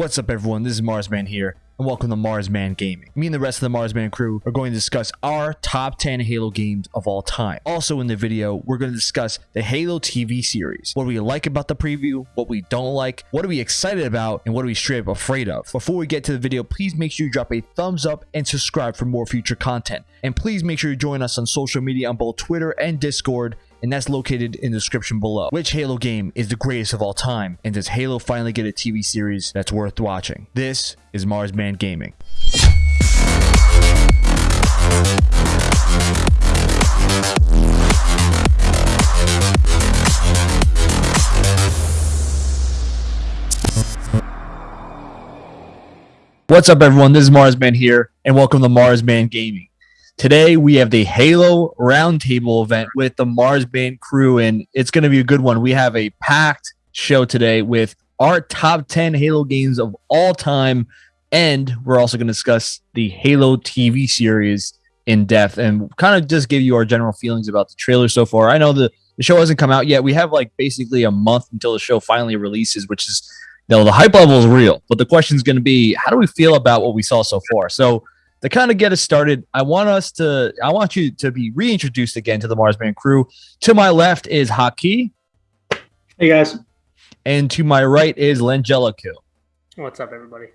What's up everyone, this is Marsman here, and welcome to Marsman Gaming. Me and the rest of the Marsman crew are going to discuss our top 10 Halo games of all time. Also in the video, we're going to discuss the Halo TV series. What we like about the preview, what we don't like, what are we excited about, and what are we straight up afraid of. Before we get to the video, please make sure you drop a thumbs up and subscribe for more future content. And please make sure you join us on social media on both Twitter and Discord and that's located in the description below. Which Halo game is the greatest of all time, and does Halo finally get a TV series that's worth watching? This is Marsman Gaming. What's up everyone, this is Marsman here, and welcome to Marsman Gaming. Today we have the Halo Roundtable event with the Marsman crew, and it's going to be a good one. We have a packed show today with our top 10 Halo games of all time, and we're also going to discuss the Halo TV series in depth and kind of just give you our general feelings about the trailer so far. I know the, the show hasn't come out yet. We have like basically a month until the show finally releases, which is you know, the hype level is real. But the question is going to be, how do we feel about what we saw so far? So to kind of get us started, I want us to, I want you to be reintroduced again to the Marsman crew. To my left is Haki. Hey guys. And to my right is Langelico. What's up, everybody?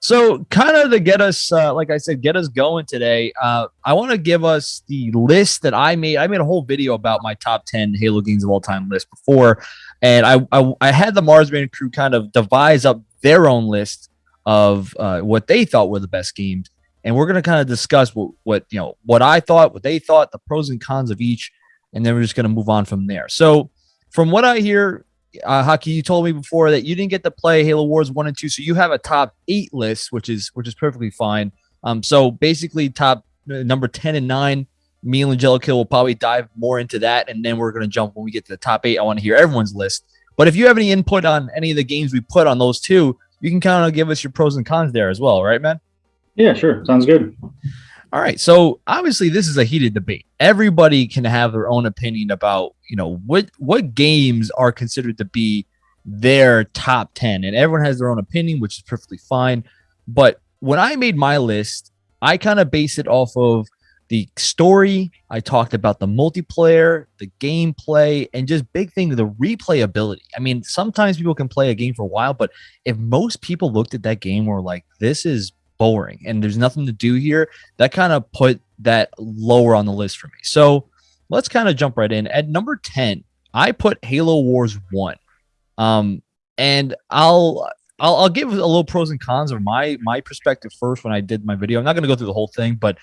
So, kind of to get us, uh, like I said, get us going today. Uh, I want to give us the list that I made. I made a whole video about my top ten Halo games of all time list before, and I I, I had the Marsman crew kind of devise up their own list of uh, what they thought were the best games and we're going to kind of discuss what, what you know what I thought, what they thought, the pros and cons of each, and then we're just going to move on from there. So, from what I hear, uh, Haki, you told me before that you didn't get to play Halo Wars one and two, so you have a top eight list, which is which is perfectly fine. Um, so basically, top uh, number ten and nine. Me and Angelica will probably dive more into that, and then we're going to jump when we get to the top eight. I want to hear everyone's list. But if you have any input on any of the games we put on those two, you can kind of give us your pros and cons there as well, right, man? Yeah, sure. Sounds good. All right. So obviously this is a heated debate. Everybody can have their own opinion about, you know, what what games are considered to be their top 10 and everyone has their own opinion, which is perfectly fine. But when I made my list, I kind of base it off of the story. I talked about the multiplayer, the gameplay, and just big thing, the replayability. I mean, sometimes people can play a game for a while, but if most people looked at that game were like, this is boring and there's nothing to do here, that kind of put that lower on the list for me. So let's kind of jump right in. At number 10, I put Halo Wars 1. Um, and I'll I'll, I'll give a little pros and cons of my my perspective first when I did my video. I'm not going to go through the whole thing, but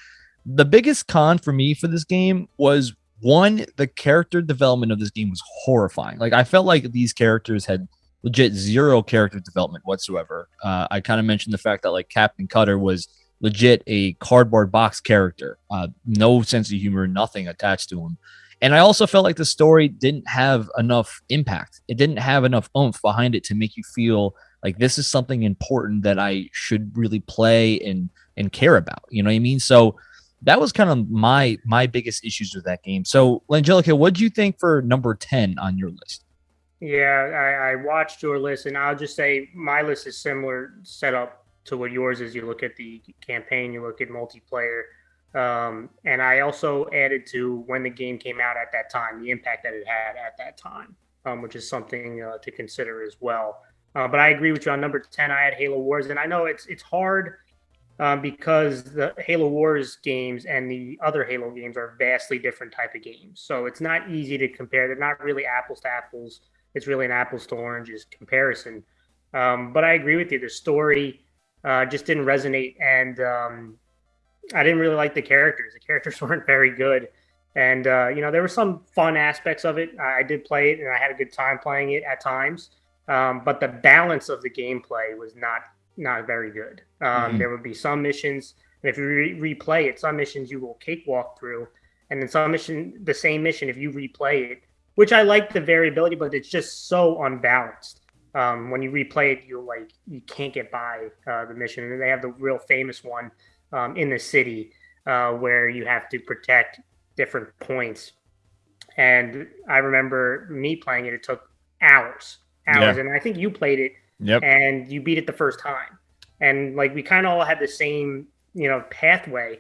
the biggest con for me for this game was one, the character development of this game was horrifying. Like I felt like these characters had legit zero character development whatsoever. Uh, I kind of mentioned the fact that like Captain Cutter was legit a cardboard box character, uh, no sense of humor, nothing attached to him. And I also felt like the story didn't have enough impact. It didn't have enough oomph behind it to make you feel like this is something important that I should really play and and care about. You know what I mean? So that was kind of my my biggest issues with that game. So, Angelica, what do you think for number 10 on your list? Yeah, I, I watched your list, and I'll just say my list is similar setup to what yours is. You look at the campaign, you look at multiplayer, um, and I also added to when the game came out at that time, the impact that it had at that time, um, which is something uh, to consider as well. Uh, but I agree with you on number ten. I had Halo Wars, and I know it's it's hard um, because the Halo Wars games and the other Halo games are vastly different type of games. So it's not easy to compare. They're not really apples to apples it's really an apples to oranges comparison. Um, but I agree with you. The story uh, just didn't resonate, and um, I didn't really like the characters. The characters weren't very good, and uh, you know there were some fun aspects of it. I did play it, and I had a good time playing it at times. Um, but the balance of the gameplay was not not very good. Um, mm-hmm. There would be some missions, and if you re- replay it, some missions you will cakewalk through, and then some mission, the same mission, if you replay it, which I like the variability, but it's just so unbalanced. Um, when you replay it, you're like you can't get by uh, the mission, and they have the real famous one um, in the city uh, where you have to protect different points. And I remember me playing it; it took hours, hours, yeah. and I think you played it Yep. And you beat it the first time. And like we kind of all had the same, you know, pathway.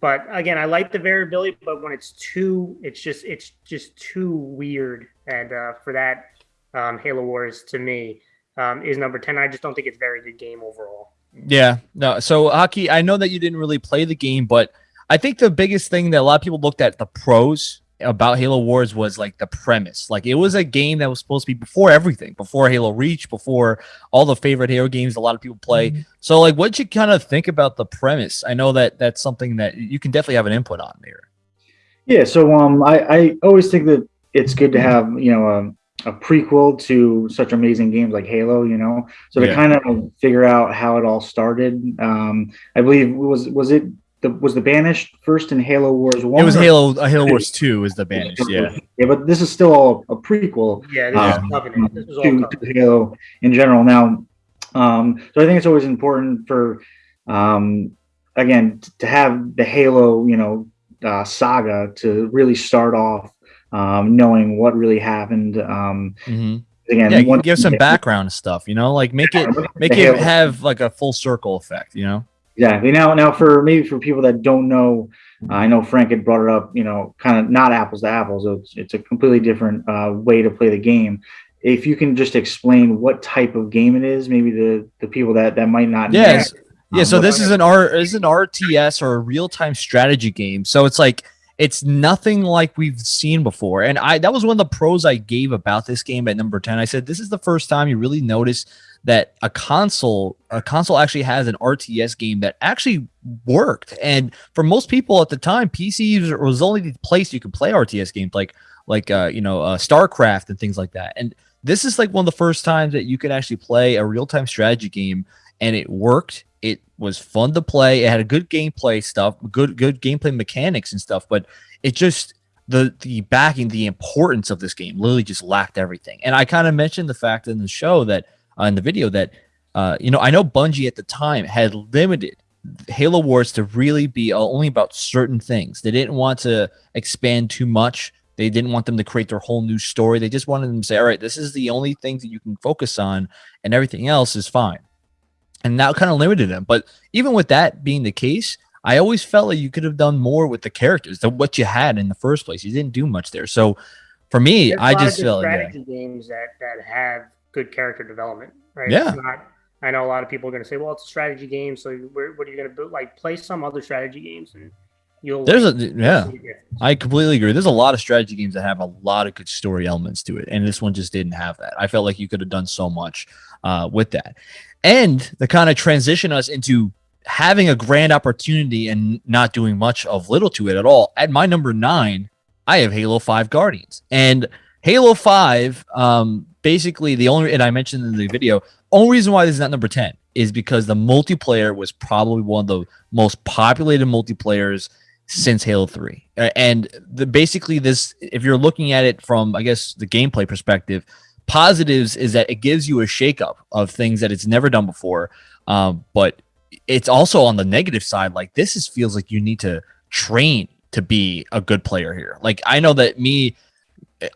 But again, I like the variability, but when it's too, it's just it's just too weird. And uh, for that, um, Halo Wars to me um, is number ten. I just don't think it's a very good game overall. Yeah, no. So Haki, I know that you didn't really play the game, but I think the biggest thing that a lot of people looked at the pros about Halo Wars was like the premise. Like it was a game that was supposed to be before everything, before Halo Reach, before all the favorite Halo games a lot of people play. Mm-hmm. So like what you kind of think about the premise? I know that that's something that you can definitely have an input on there. Yeah, so um I, I always think that it's good to have, you know, a, a prequel to such amazing games like Halo, you know. So to yeah. kind of figure out how it all started, um I believe was was it the was the banished first in Halo Wars one. It was Halo uh, Halo Wars two is the banished, yeah. Yeah, but this is still all a prequel. Yeah, this um, is Covenant. This was to, to, Halo in general. Now, um, so I think it's always important for, um, again, to have the Halo, you know, uh, saga to really start off, um, knowing what really happened. Um, mm-hmm. Again, yeah, give some background stuff. You know, like make it make it have like a full circle effect. You know. Exactly. Now, now for maybe for people that don't know, uh, I know Frank had brought it up. You know, kind of not apples to apples. So it's it's a completely different uh, way to play the game. If you can just explain what type of game it is, maybe the the people that that might not. Yes. Know, yeah. Um, so this is an R is an RTS or a real time strategy game. So it's like it's nothing like we've seen before. And I that was one of the pros I gave about this game at number 10. I said this is the first time you really notice that a console a console actually has an RTS game that actually worked. And for most people at the time, PC was only the place you could play RTS games like like uh, you know uh, StarCraft and things like that. And this is like one of the first times that you could actually play a real time strategy game, and it worked. Was fun to play. It had a good gameplay stuff, good good gameplay mechanics and stuff, but it just the the backing, the importance of this game literally just lacked everything. And I kind of mentioned the fact in the show that uh, in the video that uh, you know I know Bungie at the time had limited Halo Wars to really be only about certain things. They didn't want to expand too much. They didn't want them to create their whole new story. They just wanted them to say, all right, this is the only things that you can focus on, and everything else is fine. And that kind of limited them. But even with that being the case, I always felt like you could have done more with the characters than what you had in the first place. You didn't do much there. So for me, There's I just felt strategy yeah. games that that have good character development, right? Yeah. Not, I know a lot of people are going to say, well, it's a strategy game. So where, what are you going to do? Like play some other strategy games and you'll. There's like, a, yeah, I completely agree. There's a lot of strategy games that have a lot of good story elements to it. And this one just didn't have that. I felt like you could have done so much uh, with that. And the kind of transition us into having a grand opportunity and not doing much of little to it at all. At my number nine, I have Halo 5 Guardians. And Halo 5, um, basically the only and I mentioned in the video, only reason why this is not number 10 is because the multiplayer was probably one of the most populated multiplayers since Halo 3. And the basically this if you're looking at it from I guess the gameplay perspective, positives is that it gives you a shakeup of things that it's never done before. Um, but it's also on the negative side, like this is feels like you need to train to be a good player here. Like I know that me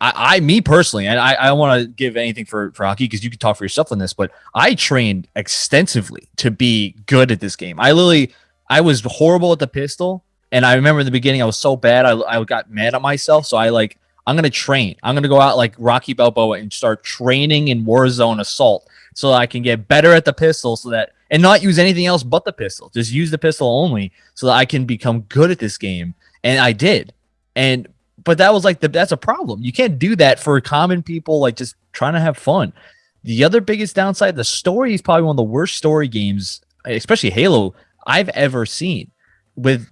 I, I, me personally, and I, I don't want to give anything for for Haki because you can talk for yourself on this, but I trained extensively to be good at this game. I literally, I was horrible at the pistol, and I remember in the beginning I was so bad, I, I got mad at myself. So I like, I'm gonna train. I'm gonna go out like Rocky Balboa and start training in Warzone Assault so I can get better at the pistol, so that and not use anything else but the pistol. Just use the pistol only, so that I can become good at this game. And I did. And but that was like the that's a problem. You can't do that for common people like just trying to have fun. The other biggest downside, the story is probably one of the worst story games, especially Halo, I've ever seen. With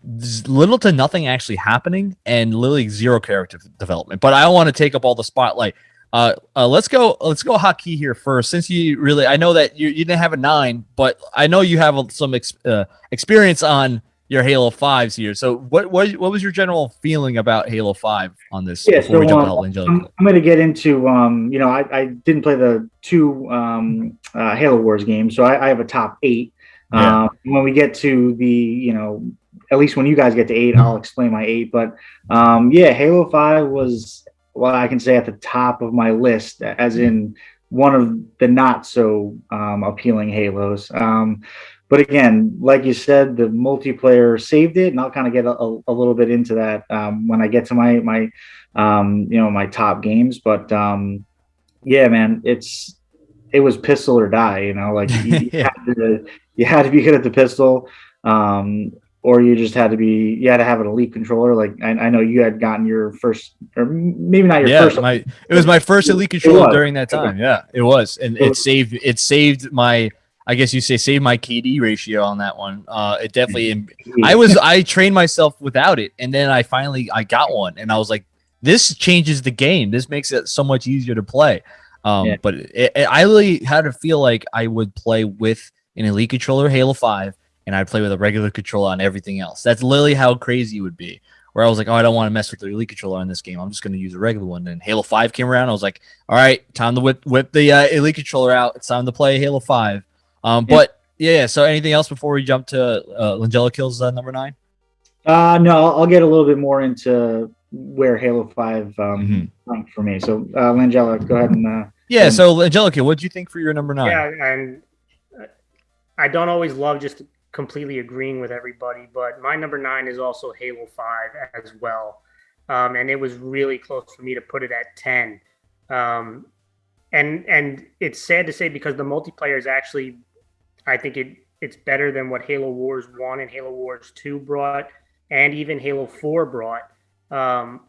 little to nothing actually happening and literally zero character development. But I don't want to take up all the spotlight. Uh, uh, let's go. Let's go Haki here first. Since you really, I know that you, you didn't have a nine, but I know you have some ex, uh, experience on your Halo Fives here. So what what what was your general feeling about Halo Five on this? Yeah, so um, I'm, I'm going to get into um, you know I, I didn't play the two um, uh, Halo Wars games, so I, I have a top eight. Yeah. Um, when we get to the you know at least when you guys get to eight, I'll explain my eight. But um, yeah, Halo Five was what I can say at the top of my list, as in one of the not so um, appealing Halos. Um, but again, like you said, the multiplayer saved it, and I'll kind of get a, a, little bit into that um, when I get to my my um, you know my top games. But um, yeah, man, it's it was pistol or die. You know, like you, yeah. had, to, you had to be good at the pistol. Um, or you just had to be you had to have an elite controller like i, I know you had gotten your first or maybe not your yeah, first my it was my first elite controller during that time. Yeah it was. And it saved it saved my i guess you say saved my kd ratio on that one. Uh it definitely i was i trained myself without it and then i finally i got one and i was like this changes the game. This makes it so much easier to play. Um yeah. but it, it, i really had to feel like i would play with an elite controller halo 5 and I'd play with a regular controller on everything else. That's literally how crazy it would be. Where I was like, oh, I don't want to mess with the Elite controller in this game. I'm just going to use a regular one. And Halo 5 came around. I was like, all right, time to whip, whip the uh, Elite controller out. It's time to play Halo 5. Um, yeah. But yeah, so anything else before we jump to uh, Langella Kills uh, number nine? Uh, no, I'll get a little bit more into where Halo 5 um, mm-hmm. for me. So, uh, Langella, go ahead and. Uh, yeah, and- so Angelica, what do you think for your number nine? Yeah, and I don't always love just completely agreeing with everybody, but my number nine is also Halo 5 as well. Um, and it was really close for me to put it at 10. Um, and and it's sad to say because the multiplayer is actually, I think it it's better than what Halo Wars 1 and Halo Wars 2 brought, and even Halo 4 brought. Um,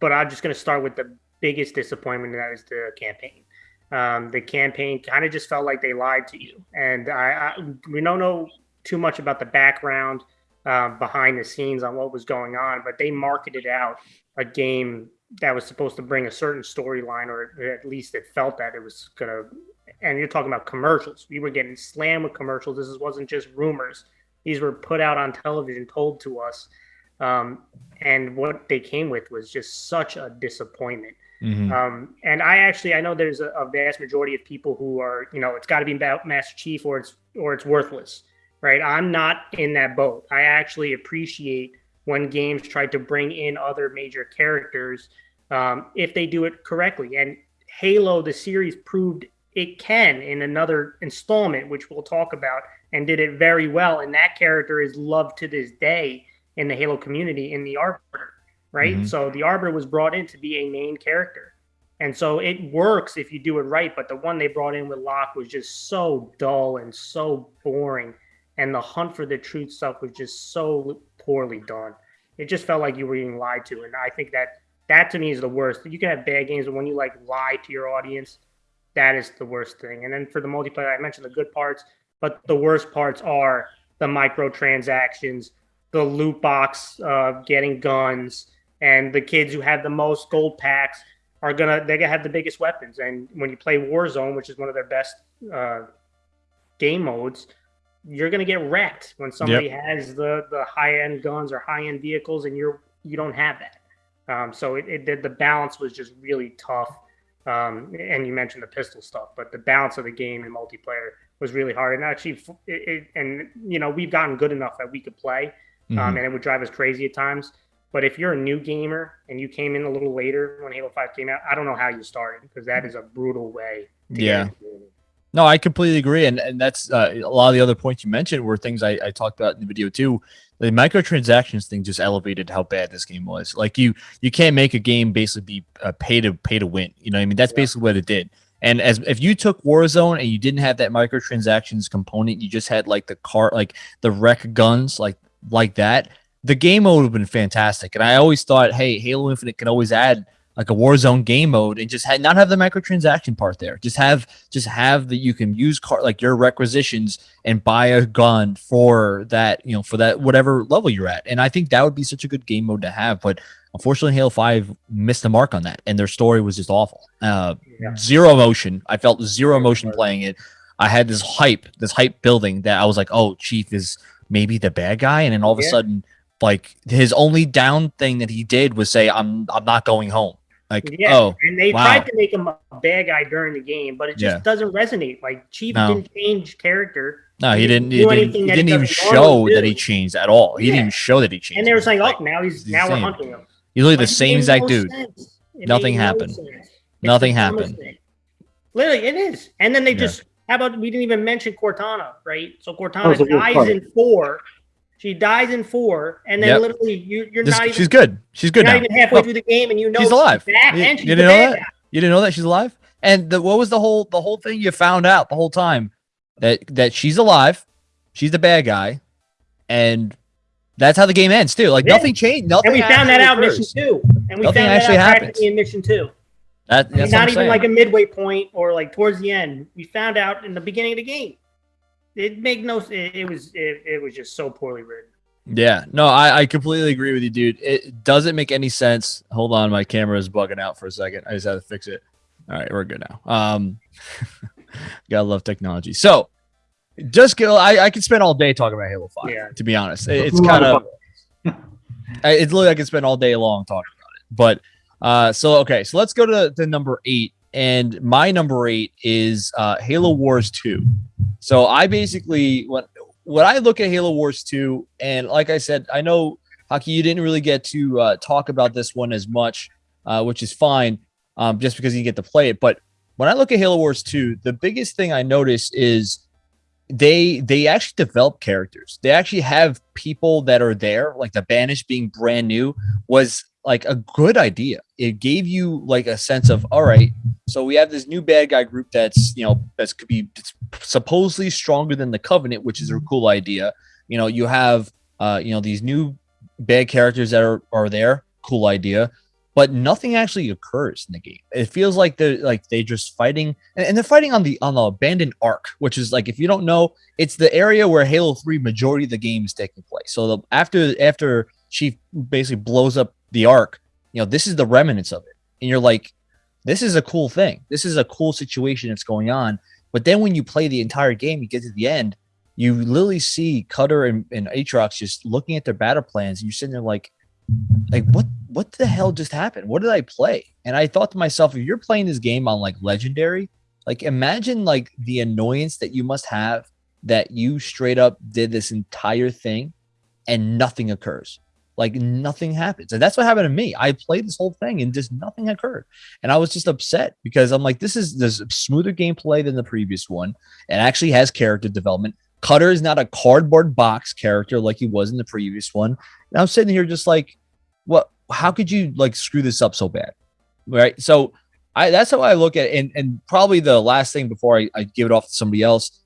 but I'm just going to start with the biggest disappointment, and that is the campaign. Um, the campaign kind of just felt like they lied to you, and I, I we don't know too much about the background uh, behind the scenes on what was going on, but they marketed out a game that was supposed to bring a certain storyline, or at least it felt that it was gonna. And you're talking about commercials. We were getting slammed with commercials. This wasn't just rumors; these were put out on television, told to us. Um, and what they came with was just such a disappointment. Mm-hmm. Um, and I actually I know there's a, a, vast majority of people who are you know it's got to be about Master Chief or it's or it's worthless, right? I'm not in that boat. I actually appreciate when games try to bring in other major characters um, if they do it correctly. And Halo, the series, proved it can in another installment, which we'll talk about, and did it very well. And that character is loved to this day in the Halo community in the Arbiter right? Mm-hmm. So the Arbiter was brought in to be a main character. And so it works if you do it right. But the one they brought in with Locke was just so dull and so boring. And the hunt for the truth stuff was just so poorly done. It just felt like you were being lied to. And I think that that to me is the worst. You can have bad games, but when you like lie to your audience, that is the worst thing. And then for the multiplayer, I mentioned the good parts, but the worst parts are the microtransactions, the loot box, uh, getting guns, and the kids who have the most gold packs are gonna they're gonna have the biggest weapons. And when you play Warzone, which is one of their best uh, game modes, you're gonna get wrecked when somebody yep. has the the high end guns or high end vehicles, and you're you don't have that. Um, so it, it the balance was just really tough. Um, and you mentioned the pistol stuff, but the balance of the game in multiplayer was really hard. And actually, it, it, and you know, we've gotten good enough that we could play, um, mm-hmm. and it would drive us crazy at times. But if you're a new gamer and you came in a little later when Halo 5 came out, I don't know how you started because that is a brutal way. yeah. No, I completely agree. And, and that's uh, a lot of the other points you mentioned were things I, I talked about in the video too. The microtransactions thing just elevated how bad this game was. Like you, you can't make a game basically be uh, pay to pay to win. You know, I mean, that's yeah. basically what it did. And as if you took Warzone and you didn't have that microtransactions component, you just had like the car, like the req guns, like like that the game mode would have been fantastic. And I always thought, hey, Halo Infinite can always add like a Warzone game mode and just not have the microtransaction part there. Just have just have that you can use car like your requisitions and buy a gun for that, you know, for that whatever level you're at. And I think that would be such a good game mode to have. But unfortunately, Halo 5 missed the mark on that, and their story was just awful. Uh, yeah. Zero emotion. I felt zero emotion playing it. I had this hype, this hype building that I was like, oh, Chief is maybe the bad guy, and then all of yeah. a sudden like his only down thing that he did was say, "I'm I'm not going home." Like, yeah, oh, and they wow. tried to make him a bad guy during the game, but it just yeah. doesn't resonate. Like Chief no. didn't change character. No, he, he didn't. He didn't, he didn't even show that he changed at all. He yeah. didn't even show that he changed. And they were saying, "Oh, now he's, he's now we're hunting him." He's literally the same exact no dude. Nothing happened. Nothing happened. Literally, it is. And then they Yeah. just how about we didn't even mention Cortana, right? So Cortana was dies in four. She dies in four, and then Yep. literally you, you're This- not even she's good. She's good you're now. not even halfway through the game, and you know she's alive. back You- and she's you didn't know that? guy. You didn't know that she's alive? And the, what was the whole the whole thing you found out the whole time that that she's alive, she's the bad guy, and that's how the game ends too. Like Yeah. nothing changed. Nothing. And we found that out in mission two, and we Nothing found actually that out happens. in mission two. That, I mean, that's not even saying. like a midway point or like towards the end. We found out in the beginning of the game. It made no. It, it was. It, it was just so poorly written. Yeah, no, I, I completely agree with you, dude. It doesn't make any sense. Hold on, my camera is bugging out for a second. I just had to fix it. All right, we're good now. Um, gotta love technology. So, just go. I, I could spend all day talking about Halo Five. Yeah. To be honest, It- it's kind of I- it's literally I could spend all day long talking about it. But uh, so okay, so let's go to the number eight, and my number eight is uh, Halo Wars Two. So I basically what when I look at Halo Wars Two, and like I said, I know Haki, you didn't really get to uh, talk about this one as much, uh, which is fine, um, just because you get to play it. But when I look at Halo Wars Two, the biggest thing I notice is they they actually develop characters. They actually have people that are there, like the Banished being brand new was like a good idea. It gave you like a sense of all right, so we have this new bad guy group that's you know that's could be supposedly stronger than the Covenant, which is a cool idea. You know, you have uh you know these new bad characters that are are there, cool idea. But nothing actually occurs in the game. It feels like they're like they're just fighting, and, and they're fighting on the on the abandoned ark, which is like if you don't know, it's the area where Halo Three majority of the game is taking place. So the, after after Chief basically blows up the ark, you know this is the remnants of it, and you're like, this is a cool thing. This is a cool situation that's going on. But then when you play the entire game, you get to the end, you literally see Cutter and, and Atriox just looking at their battle plans, and you're sitting there like, like what what the hell just happened? What did I play? And I thought to myself, if you're playing this game on like legendary, like imagine like the annoyance that you must have that you straight up did this entire thing and nothing occurs. Like nothing happens. And that's what happened to me. I played this whole thing and just nothing occurred. And I was just upset because I'm like, this is this smoother gameplay than the previous one. It actually has character development. Cutter is not a cardboard box character like he was in the previous one. And I'm sitting here just like, what? How could you like screw this up so bad? Right. So I that's how I look at it. And, and probably the last thing before I, I give it off to somebody else,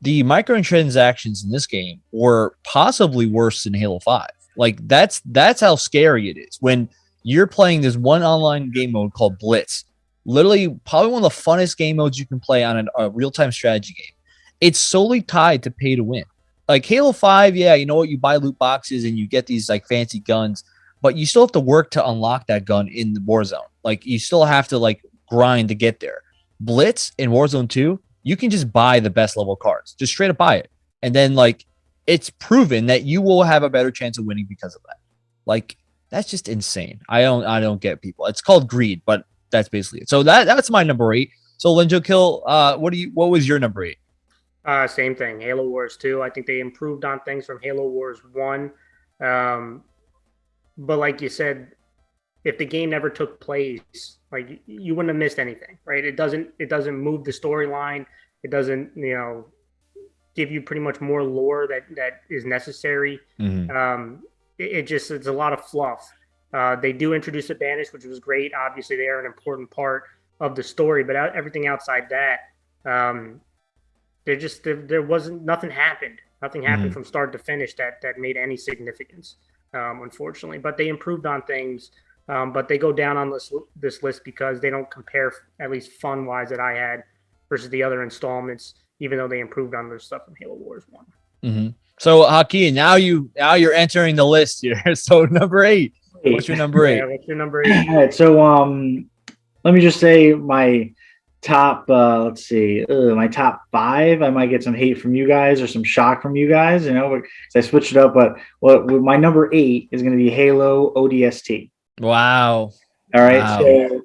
the microtransactions in this game were possibly worse than Halo 5. Like that's that's how scary it is when you're playing this one online game mode called Blitz. Literally, probably one of the funnest game modes you can play on an- a real time strategy game. It's solely tied to pay to win. Like Halo 5, yeah, you know what? You buy loot boxes and you get these like fancy guns, but you still have to work to unlock that gun in the Warzone. Like you still have to like grind to get there. Blitz in Warzone 2, you can just buy the best level cards. Just straight up buy it. And then like it's proven that you will have a better chance of winning because of that. Like that's just insane. I don't I don't get people. It's called greed, but that's basically it. So that that's my number 8. So Linjo Kill, uh what do you what was your number 8? Uh, same thing. Halo Wars 2. I think they improved on things from Halo Wars 1. Um, but like you said, if the game never took place, like you wouldn't have missed anything, right? It doesn't it doesn't move the storyline. It doesn't, you know, give you pretty much more lore that that is necessary. Um, it, it just it's a lot of fluff. Uh, they do introduce a banish, which was great. Obviously, they are an important part of the story, but out, everything outside that, um, there just there, there wasn't nothing happened. Nothing happened Mhm. from start to finish that that made any significance, um, unfortunately. But they improved on things. Um, but they go down on this this list because they don't compare, at least fun wise, that I had versus the other installments. Even though they improved on their stuff in Halo Wars One. Mm-hmm. So Hakeem, now you now you're entering the list here. So number eight. What's your number eight? Yeah, what's your number eight? All right, so um, let me just say my top. Uh, let's see, uh, my top five. I might get some hate from you guys or some shock from you guys. You know, because I switched it up. But what my number eight is going to be Halo ODST. Wow. All right. Wow. So,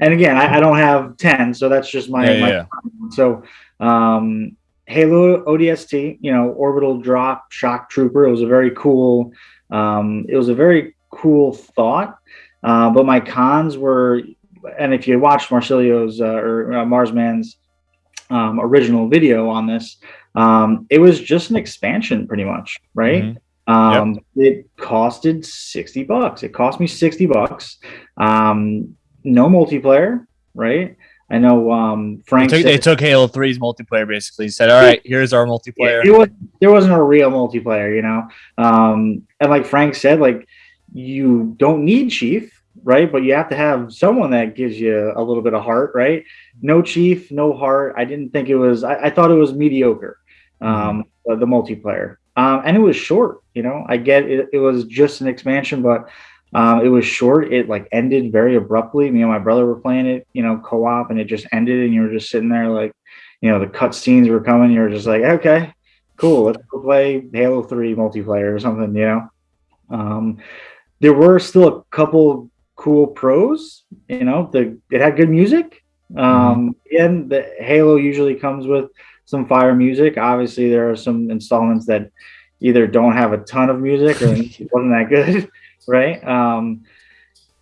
and again, I, I don't have ten, so that's just my. Yeah, my yeah. So, um, Halo ODST, you know, orbital drop shock trooper. It was a very cool. Um, it was a very cool thought. Uh, but my cons were and if you watch Marcilio's uh, or uh, Marsman's um, original video on this, um, it was just an expansion, pretty much, right? Mm-hmm. Um, yep. It costed 60 bucks. It cost me 60 bucks. Um, no multiplayer, right? I know um, Frank. They took, said, they took, Halo 3's multiplayer basically. He said, "All right, here's our multiplayer." It, was, there wasn't a real multiplayer, you know. Um, and like Frank said, like you don't need Chief, right? But you have to have someone that gives you a little bit of heart, right? No Chief, no heart. I didn't think it was. I, I thought it was mediocre. Um, mm-hmm. the multiplayer. Um, and it was short. You know, I get it, it was just an expansion, but um, it was short. It like ended very abruptly. Me and my brother were playing it, you know, co-op, and it just ended, and you were just sitting there like, you know, the cut scenes were coming. You were just like, okay, cool, let's go play Halo Three multiplayer or something, you know. Um, there were still a couple cool pros. You know, the it had good music. Mm-hmm. Um, again, the Halo usually comes with some fire music. Obviously, there are some installments that either don't have a ton of music or it wasn't that good, right? Um,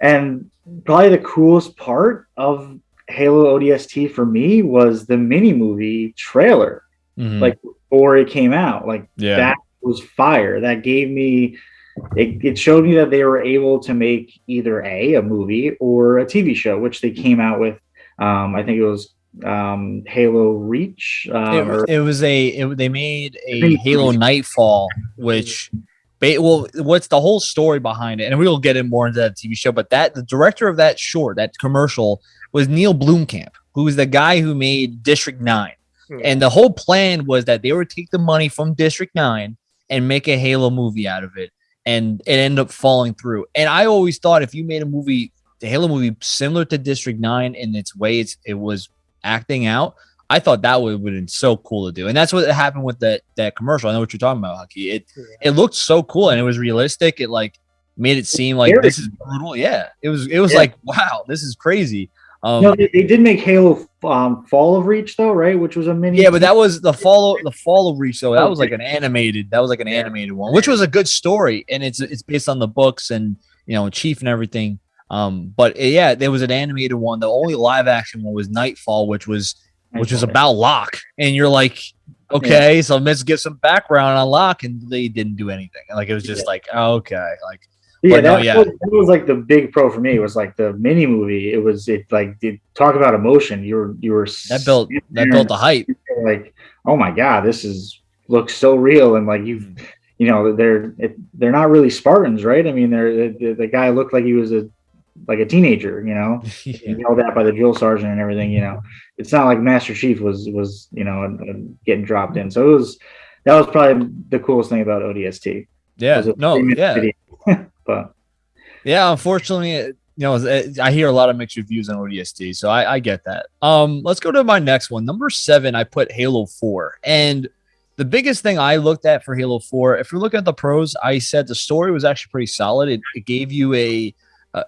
and probably the coolest part of Halo ODST for me was the mini movie trailer, mm-hmm. like before it came out. Like yeah. that was fire. That gave me. It, it showed me that they were able to make either a a movie or a TV show, which they came out with. Um, I think it was um, Halo Reach. Um, it, or, it, was a it, they made a Halo Nightfall, which well, what's the whole story behind it? And we will get in more into that TV show, but that the director of that short, that commercial, was Neil Blomkamp, who was the guy who made District Nine. Hmm. And the whole plan was that they would take the money from District Nine and make a Halo movie out of it, and it ended up falling through. And I always thought if you made a movie, the Halo movie, similar to District Nine in its way, it's, it was acting out. I thought that would have been so cool to do, and that's what happened with that that commercial. I know what you're talking about, Haki. It yeah. it looked so cool and it was realistic. It like made it seem like this is brutal. Yeah, it was. It was yeah. like wow, this is crazy. Um, no, they, they, did make Halo um, Fall of Reach though, right? Which was a mini. Yeah, but that was the fall. The Fall of Reach though. That was like an animated. That was like an yeah. animated one, which was a good story, and it's it's based on the books and you know Chief and everything. Um, but yeah, there was an animated one. The only live action one was Nightfall, which was which is about Locke, and you're like, okay, yeah. so let's get some background on Locke, and they didn't do anything. Like it was just yeah. like, okay, like. Yeah, that, no, yeah. Was, that was like the big pro for me. It was like the mini movie. It was it like did talk about emotion. You were you were that built that built the hype. Like, oh my god, this is looks so real, and like you've mm-hmm. you know they're it, they're not really Spartans, right? I mean, they're the, the guy looked like he was a like a teenager, you know. yeah. You know that by the drill sergeant and everything, you know. It's not like Master Chief was was you know getting dropped in. So it was that was probably the coolest thing about ODST. Yeah, no, yeah, but yeah, unfortunately, you know, I hear a lot of mixed reviews on ODST, so I, I get that. Um, let's go to my next one, number seven. I put Halo Four, and the biggest thing I looked at for Halo Four, if you're looking at the pros, I said the story was actually pretty solid. It, it gave you a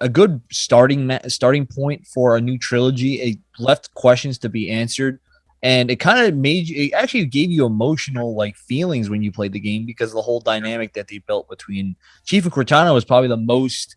a good starting starting point for a new trilogy. It left questions to be answered, and it kind of made you. It actually gave you emotional like feelings when you played the game because the whole dynamic that they built between Chief and Cortana was probably the most,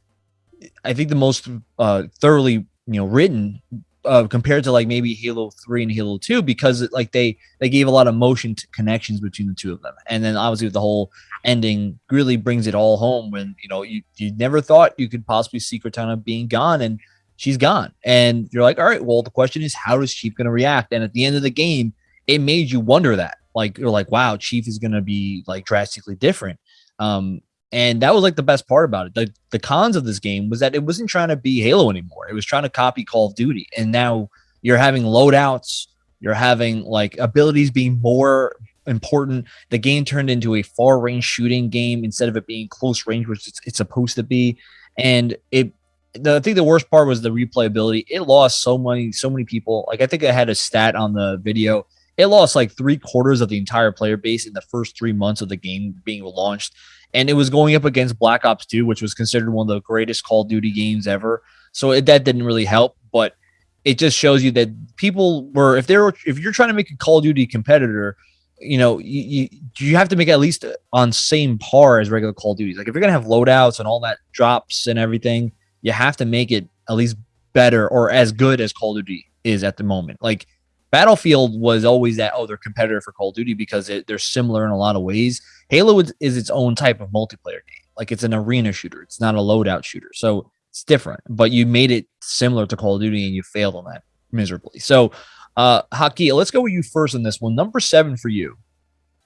I think, the most uh, thoroughly you know written uh, compared to like maybe Halo Three and Halo Two because it, like they they gave a lot of motion to connections between the two of them, and then obviously with the whole ending really brings it all home when you know you you never thought you could possibly see Cortana being gone and she's gone, and you're like, all right, well the question is how is Chief going to react? And at the end of the game, it made you wonder that like you're like, wow, Chief is going to be like drastically different. Um, and that was like the best part about it. The, the cons of this game was that it wasn't trying to be Halo anymore. It was trying to copy Call of Duty. And now you're having loadouts, you're having like abilities being more important. The game turned into a far range shooting game instead of it being close range, which it's, it's supposed to be. And it, the, I think the worst part was the replayability. It lost so many, so many people. Like I think I had a stat on the video. It lost like three quarters of the entire player base in the first three months of the game being launched and it was going up against Black Ops 2, which was considered one of the greatest Call of Duty games ever. So it, that didn't really help, but it just shows you that people were if they're if you're trying to make a Call of Duty competitor, you know, you, you, you have to make at least on same par as regular Call of Duties. Like if you're gonna have loadouts and all that drops and everything, you have to make it at least better or as good as Call of Duty is at the moment. Like Battlefield was always that other competitor for Call of Duty because it, they're similar in a lot of ways. Halo is, is its own type of multiplayer game. Like it's an arena shooter. It's not a loadout shooter. So it's different. But you made it similar to Call of Duty and you failed on that miserably. So uh Haki, let's go with you first on this one. Number seven for you.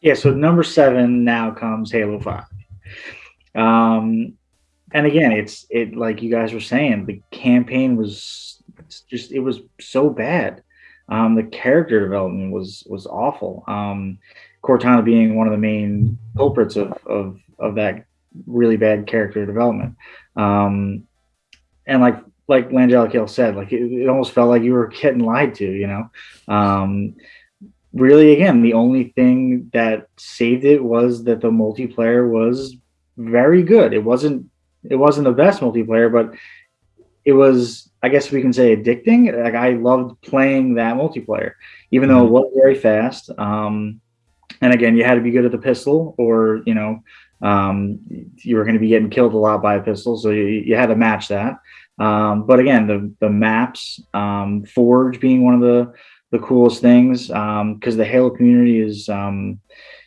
Yeah, so number seven now comes Halo 5. Um and again, it's it like you guys were saying, the campaign was just it was so bad. Um, the character development was was awful. Um, Cortana being one of the main culprits of of of that really bad character development. Um, and like like Langella Hill said, like it, it, almost felt like you were getting lied to, you know. Um, really, again, the only thing that saved it was that the multiplayer was very good. It wasn't it wasn't the best multiplayer, but it was I guess we can say addicting. Like I loved playing that multiplayer, even though it mm-hmm. was very fast. Um, and again, you had to be good at the pistol, or you know, um, you were going to be getting killed a lot by a pistol, so you, you had to match that. Um, but again, the the maps, um, Forge being one of the the coolest things, because um, the Halo community is um,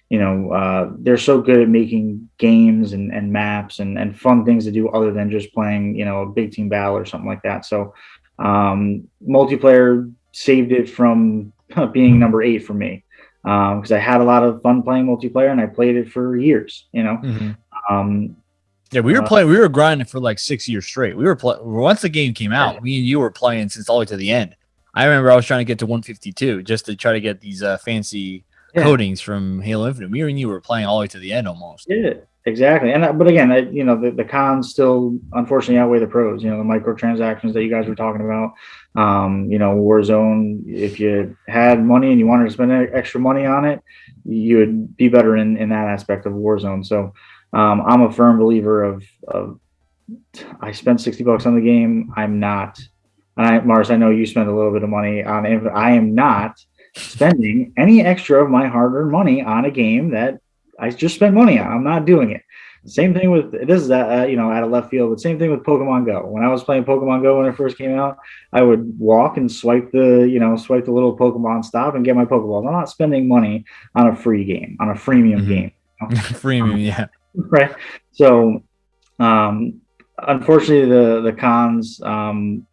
you know uh, they're so good at making games and, and maps and, and fun things to do other than just playing you know a big team battle or something like that so um, multiplayer saved it from being number eight for me because um, i had a lot of fun playing multiplayer and i played it for years you know mm-hmm. um, yeah, we were uh, playing. We were grinding for like six years straight. We were playing once the game came out. Me and you were playing since all the way to the end. I remember I was trying to get to 152 just to try to get these uh, fancy yeah. coatings from Halo Infinite. Me and you were playing all the way to the end almost. Yeah, exactly. And uh, but again, I, you know, the, the cons still unfortunately outweigh the pros. You know, the microtransactions that you guys were talking about. Um, you know, Warzone. If you had money and you wanted to spend extra money on it, you would be better in in that aspect of Warzone. So um, I'm a firm believer of of. I spent sixty bucks on the game. I'm not. And I, Mars, I know you spent a little bit of money on it. I am not spending any extra of my hard-earned money on a game that I just spent money on. I'm not doing it. Same thing with this is uh, you know out of left field, but same thing with Pokemon Go. When I was playing Pokemon Go when it first came out, I would walk and swipe the you know swipe the little Pokemon stop and get my Pokeballs. I'm not spending money on a free game on a freemium mm-hmm. game. You know? freemium, um, yeah. Right. So, um, unfortunately, the the cons um,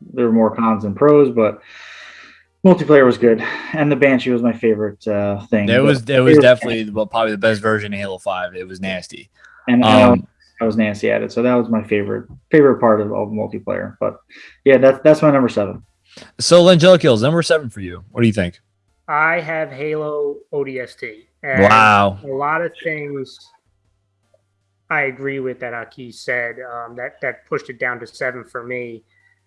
there were more cons than pros, but multiplayer was good, and the Banshee was my favorite uh, thing. It was it was definitely well, probably the best version of Halo Five. It was nasty, and um, I was nasty at it, so that was my favorite favorite part of, of multiplayer. But yeah, that's that's my number seven. So Langella kills number seven for you. What do you think? I have Halo ODST. wow, a lot of things I agree with that Aki said. Um, that that pushed it down to seven for me.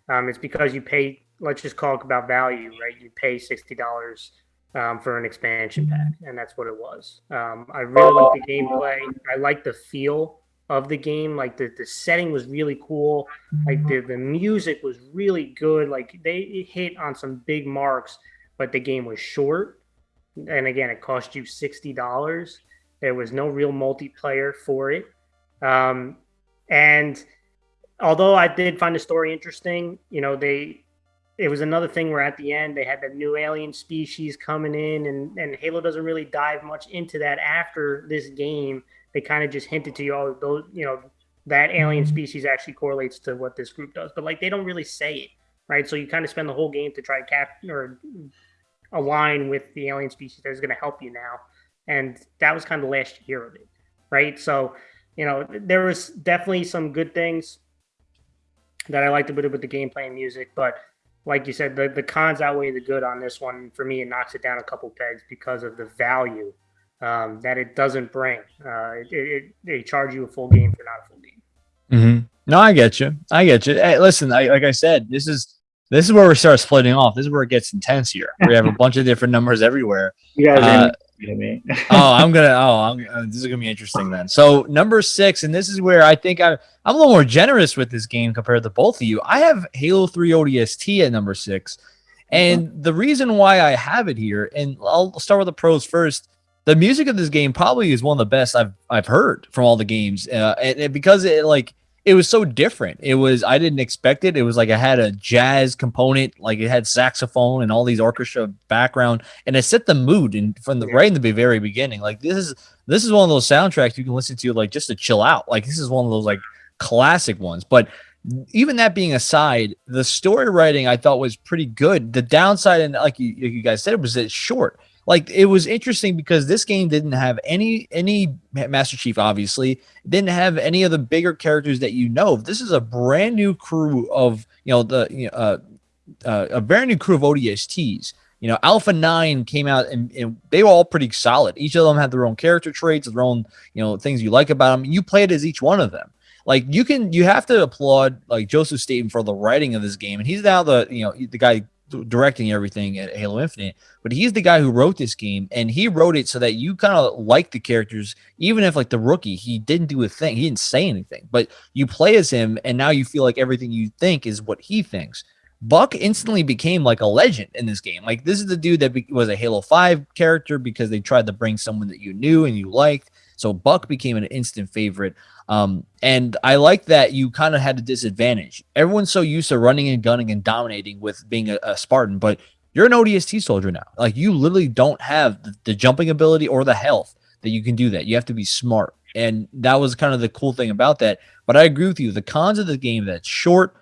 Um, it's because you pay let's just talk about value, right? You pay sixty dollars um, for an expansion pack, and that's what it was. Um, I really like the gameplay. I like the feel of the game. Like the, the setting was really cool. Like the, the music was really good. Like they hit on some big marks, but the game was short. And again, it cost you sixty dollars. There was no real multiplayer for it. Um, and although I did find the story interesting, you know, they it was another thing where at the end they had that new alien species coming in and, and Halo doesn't really dive much into that after this game. They kind of just hinted to you, all those, you know, that alien mm-hmm. species actually correlates to what this group does, but like they don't really say it, right? So you kind of spend the whole game to try to cap or align with the alien species that's going to help you now, and that was kind of the last year of it, right? So you know there was definitely some good things that I liked a bit with the gameplay and music, but like you said, the, the cons outweigh the good on this one. For me, it knocks it down a couple pegs because of the value um, that it doesn't bring. Uh, it, it, they charge you a full game for not a full game. Mm-hmm. No, I get you. I get you. Hey, listen, I, like I said, this is this is where we start splitting off. This is where it gets intense here. We have a bunch of different numbers everywhere. You guys uh, me. oh, I'm gonna. Oh, I'm, uh, this is gonna be interesting then. So number six, and this is where I think I, I'm a little more generous with this game compared to both of you. I have Halo 3 ODST at number six, and mm-hmm. the reason why I have it here, and I'll start with the pros first. The music of this game probably is one of the best I've I've heard from all the games, uh, and, and because it like it was so different. It was I didn't expect it. It was like I had a jazz component, like it had saxophone and all these orchestra background, and it set the mood and from the right in the very beginning. Like this is this is one of those soundtracks you can listen to like just to chill out. Like this is one of those like classic ones. But even that being aside, the story writing I thought was pretty good. The downside, and like you, you guys said, it was it's short like it was interesting because this game didn't have any any Master Chief, obviously, didn't have any of the bigger characters that you know. This is a brand new crew of you know the you know, uh, uh, a brand new crew of ODSTs. You know, Alpha Nine came out and, and, they were all pretty solid. Each of them had their own character traits, their own you know things you like about them. You played as each one of them. Like you can, you have to applaud like Joseph Staten for the writing of this game, and he's now the you know the guy directing everything at Halo Infinite, but he's the guy who wrote this game, and he wrote it so that you kind of like the characters, even if like the rookie, he didn't do a thing, he didn't say anything, but you play as him, and now you feel like everything you think is what he thinks. Buck instantly became like a legend in this game. Like this is the dude that was a Halo 5 character because they tried to bring someone that you knew and you liked. So Buck became an instant favorite. Um, and I like that you kind of had a disadvantage. Everyone's so used to running and gunning and dominating with being a, a Spartan, but you're an ODST soldier now. Like you literally don't have the, the jumping ability or the health that you can do that. You have to be smart. And that was kind of the cool thing about that. But I agree with you. The cons of the game that's short.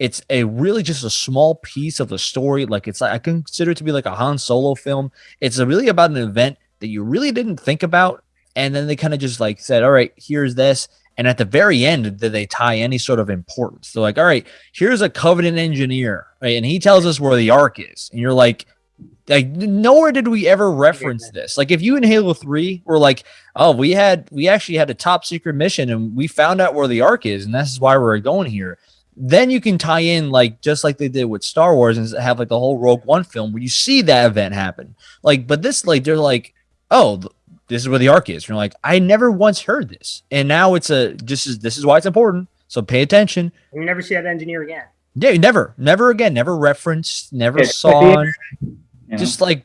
It's a really just a small piece of the story. Like it's like I consider it to be like a Han Solo film. It's really about an event that you really didn't think about and then they kind of just like said, all right, here's this. And at the very end, did they tie any sort of importance? They're like, all right, here's a Covenant engineer, right? and he tells us where the Ark is. And you're like, like nowhere did we ever reference this. Like if you in Halo 3 were like, oh, we had we actually had a top secret mission and we found out where the Ark is, and this is why we're going here. Then you can tie in like just like they did with Star Wars and have like the whole Rogue One film where you see that event happen. Like, but this like they're like, oh, this is where the Ark is. you're like, I never once heard this. And now it's a this is this is why it's important. So pay attention. You never see that engineer again. Yeah, never, never again, never referenced, never saw. Just like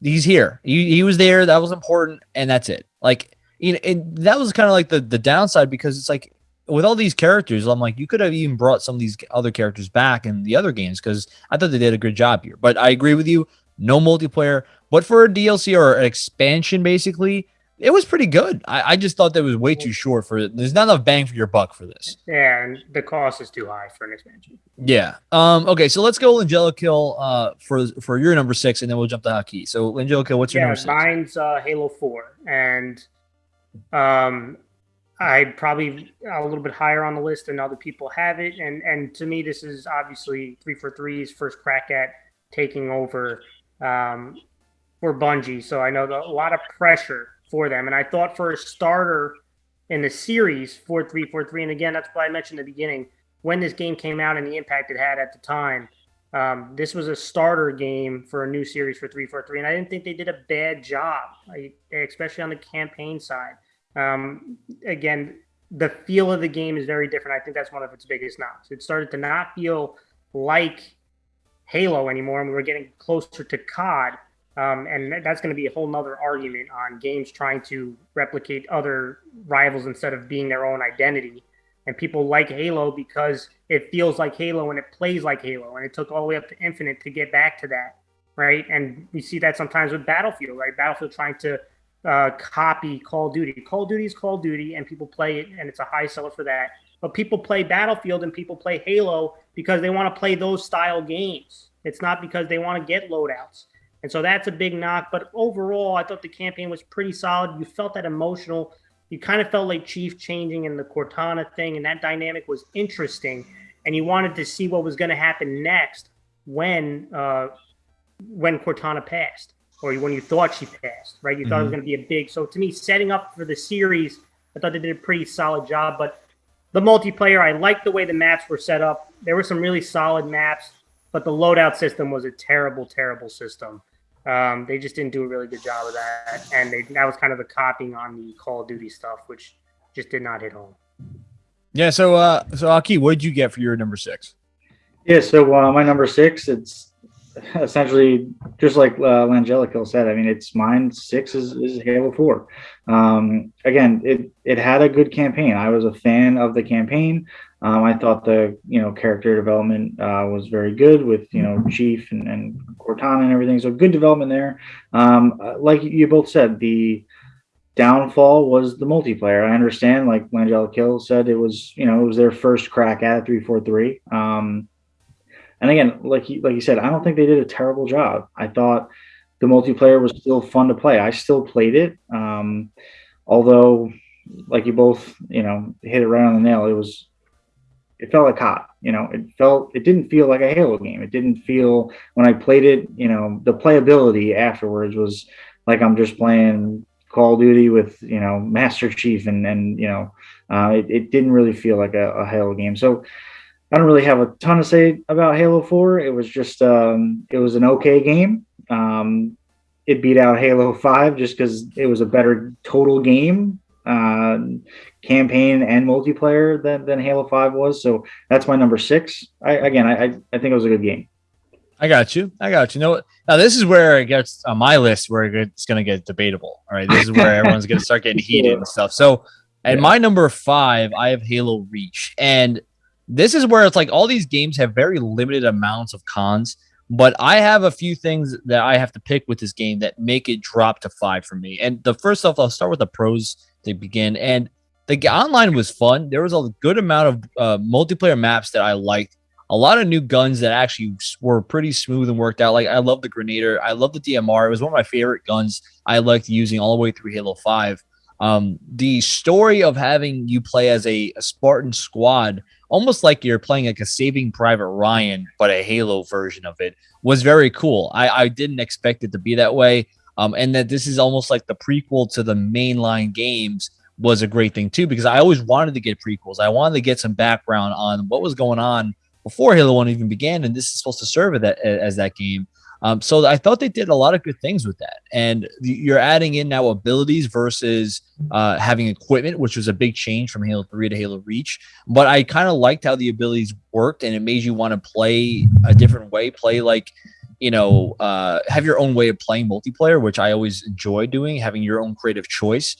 he's here. He, he was there. That was important, and that's it. Like you know, and that was kind of like the the downside because it's like with all these characters, I'm like, you could have even brought some of these other characters back in the other games because I thought they did a good job here. But I agree with you. No multiplayer. But for a DLC or an expansion, basically, it was pretty good. I, I just thought that was way too short for it. There's not enough bang for your buck for this. Yeah, and the cost is too high for an expansion. Yeah. Um. Okay, so let's go Langella Kill uh for for your number six, and then we'll jump to Haki. So Langella Kill, what's your yeah, number six? Mine's uh, Halo Four, and um, I probably a little bit higher on the list than other people have it, and and to me, this is obviously three four three's first crack at taking over um, for Bungie. So I know a lot of pressure for them. And I thought for a starter in the series, 4343, and again, that's why I mentioned in the beginning, when this game came out and the impact it had at the time, um, this was a starter game for a new series for 343. And I didn't think they did a bad job, especially on the campaign side. Um, again, the feel of the game is very different. I think that's one of its biggest knocks. It started to not feel like Halo anymore, and we were getting closer to COD. Um, and that's going to be a whole nother argument on games trying to replicate other rivals instead of being their own identity. And people like Halo because it feels like Halo and it plays like Halo. And it took all the way up to Infinite to get back to that, right? And we see that sometimes with Battlefield, right? Battlefield trying to uh, copy Call of Duty. Call of Duty is Call of Duty, and people play it, and it's a high seller for that. But people play Battlefield and people play Halo because they want to play those style games. It's not because they want to get loadouts. And so that's a big knock. But overall, I thought the campaign was pretty solid. You felt that emotional. You kind of felt like Chief changing in the Cortana thing, and that dynamic was interesting. And you wanted to see what was going to happen next when uh, when Cortana passed, or when you thought she passed, right? You mm-hmm. thought it was mm-hmm. going to be a big. So to me, setting up for the series, I thought they did a pretty solid job. But the multiplayer, I liked the way the maps were set up. There were some really solid maps, but the loadout system was a terrible, terrible system. Um, they just didn't do a really good job of that, and they, that was kind of the copying on the Call of Duty stuff, which just did not hit home. Yeah. So, uh, so Haki, what did you get for your number six? Yeah. So uh, my number six, it's essentially just like uh, Langelico said. I mean, it's mine. Six is, is Halo Four. Um, again, it it had a good campaign. I was a fan of the campaign. Um, I thought the you know character development uh, was very good with you know Chief and, and Cortana and everything. So good development there. Um, uh, like you both said, the downfall was the multiplayer. I understand, like Langelico said, it was you know it was their first crack at three four three. Um, and again, like you, like you said, I don't think they did a terrible job. I thought the multiplayer was still fun to play. I still played it, um, although, like you both, you know, hit it right on the nail. It was, it felt like hot. You know, it felt, it didn't feel like a Halo game. It didn't feel when I played it. You know, the playability afterwards was like I'm just playing Call of Duty with you know Master Chief, and and you know, uh, it, it didn't really feel like a, a Halo game. So I don't really have a ton to say about Halo 4. It was just um, it was an okay game. Um, it beat out Halo 5 just because it was a better total game, uh, campaign and multiplayer than, than Halo 5 was. So that's my number six. I, again, I, I think it was a good game. I got you. I got you. No, now this is where it gets on my list where it's going to get debatable. All right, this is where everyone's going to start getting heated and stuff. So, at yeah. my number five, I have Halo Reach, and this is where it's like all these games have very limited amounts of cons, but I have a few things that I have to pick with this game that make it drop to five for me. And the first off, I'll start with the pros to begin. And the online was fun. There was a good amount of uh, multiplayer maps that I liked. A lot of new guns that actually were pretty smooth and worked out. Like I love the Grenadier. I love the DMR. It was one of my favorite guns I liked using all the way through Halo 5. Um, the story of having you play as a, a Spartan squad almost like you're playing like a Saving Private Ryan, but a Halo version of it was very cool. I, I didn't expect it to be that way. Um, and that this is almost like the prequel to the mainline games was a great thing too, because I always wanted to get prequels. I wanted to get some background on what was going on before Halo 1 even began. And this is supposed to serve that, as that game. Um, so I thought they did a lot of good things with that. And you're adding in now abilities versus uh, having equipment, which was a big change from Halo 3 to Halo Reach. But I kind of liked how the abilities worked and it made you want to play a different way, play like, you know, uh, have your own way of playing multiplayer, which I always enjoy doing, having your own creative choice.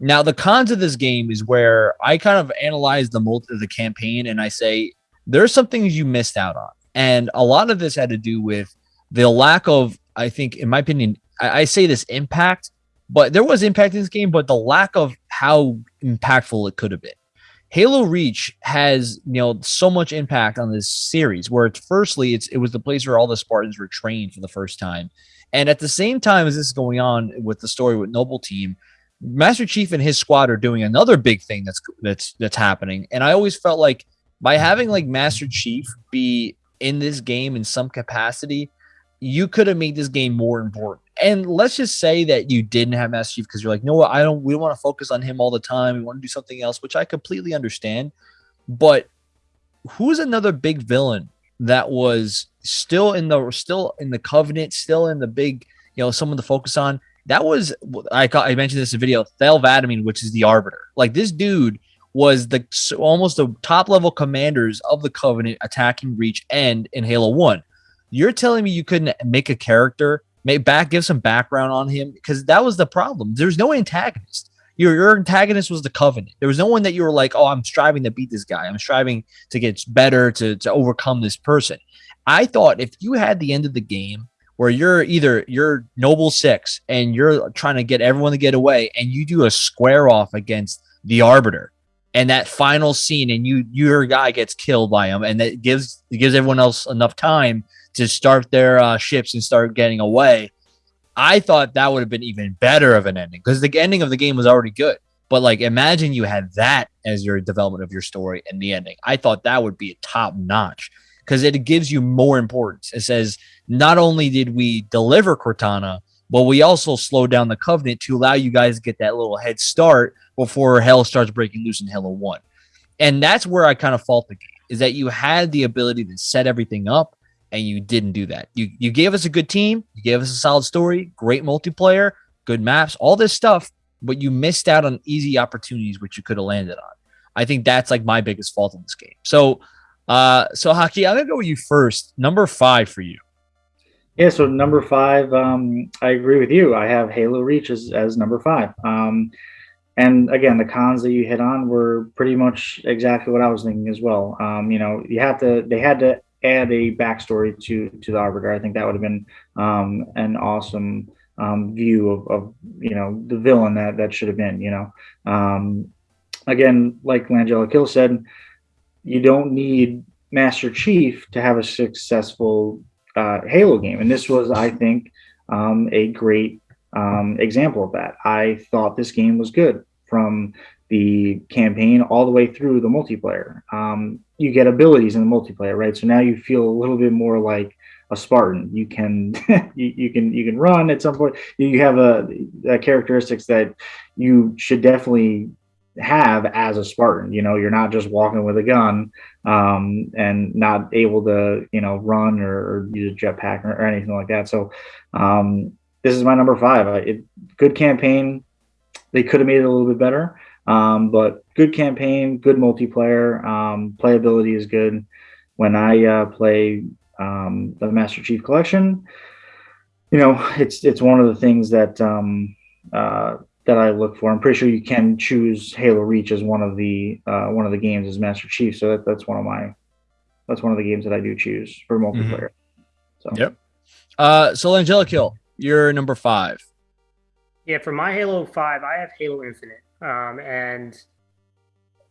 Now, the cons of this game is where I kind of analyze the multi the campaign and I say there's some things you missed out on. And a lot of this had to do with the lack of, I think, in my opinion, I, I say this impact, but there was impact in this game, but the lack of how impactful it could have been. Halo Reach has you know so much impact on this series. Where it's firstly, it's it was the place where all the Spartans were trained for the first time, and at the same time as this is going on with the story with Noble Team, Master Chief and his squad are doing another big thing that's that's that's happening. And I always felt like by having like Master Chief be in this game in some capacity, you could have made this game more important. And let's just say that you didn't have Master Chief because you're like, no, I don't. We don't want to focus on him all the time. We want to do something else, which I completely understand. But who's another big villain that was still in the still in the Covenant, still in the big, you know, someone to focus on? That was I I mentioned this in video. Thel 'Vadamee, which is the Arbiter. Like this dude was the almost the top level commanders of the Covenant attacking Reach and in Halo One you're telling me you couldn't make a character, make back, give some background on him because that was the problem. There's no antagonist. Your, your antagonist was the Covenant. There was no one that you were like, oh, I'm striving to beat this guy. I'm striving to get better to to overcome this person. I thought if you had the end of the game where you're either you're noble six and you're trying to get everyone to get away and you do a square off against the arbiter and that final scene and you your guy gets killed by him and that gives gives everyone else enough time to start their uh, ships and start getting away. I thought that would have been even better of an ending because the ending of the game was already good. But like, imagine you had that as your development of your story and the ending. I thought that would be top notch because it gives you more importance. It says not only did we deliver Cortana, but we also slowed down the Covenant to allow you guys to get that little head start before hell starts breaking loose in Halo One. And that's where I kind of fault the game is that you had the ability to set everything up and you didn't do that. You you gave us a good team, you gave us a solid story, great multiplayer, good maps, all this stuff, but you missed out on easy opportunities which you could have landed on. I think that's like my biggest fault in this game. So uh so Haki, I'm gonna go with you first. Number five for you. Yeah, so number five, um, I agree with you. I have Halo Reach as, as number five. Um, and again, the cons that you hit on were pretty much exactly what I was thinking as well. Um, you know, you have to, they had to add a backstory to to the Arbiter. I think that would have been um, an awesome um, view of, of, you know the villain that that should have been. You know, um, again, like Langella Kill said, you don't need Master Chief to have a successful uh, Halo game, and this was, I think, um, a great um, example of that. I thought this game was good from the campaign all the way through the multiplayer. Um, you get abilities in the multiplayer, right? So now you feel a little bit more like a Spartan. You can you, you, can you can run at some point. You have a, a, characteristics that you should definitely have as a Spartan. You know, you're not just walking with a gun um, and not able to you know run or, or use a jetpack or, or, anything like that. So um, this is my number five. It, good campaign. They could have made it a little bit better. Um, but good campaign, good multiplayer. Um, playability is good. When I uh, play um, the Master Chief Collection, you know, it's it's one of the things that um, uh, that I look for. I'm pretty sure you can choose Halo Reach as one of the uh, one of the games as Master Chief. So that, that's one of my that's one of the games that I do choose for mm-hmm. multiplayer. Mm-hmm. So yep. Uh, so Angelica, you're number five. Yeah, for my Halo Five, I have Halo Infinite. Um, and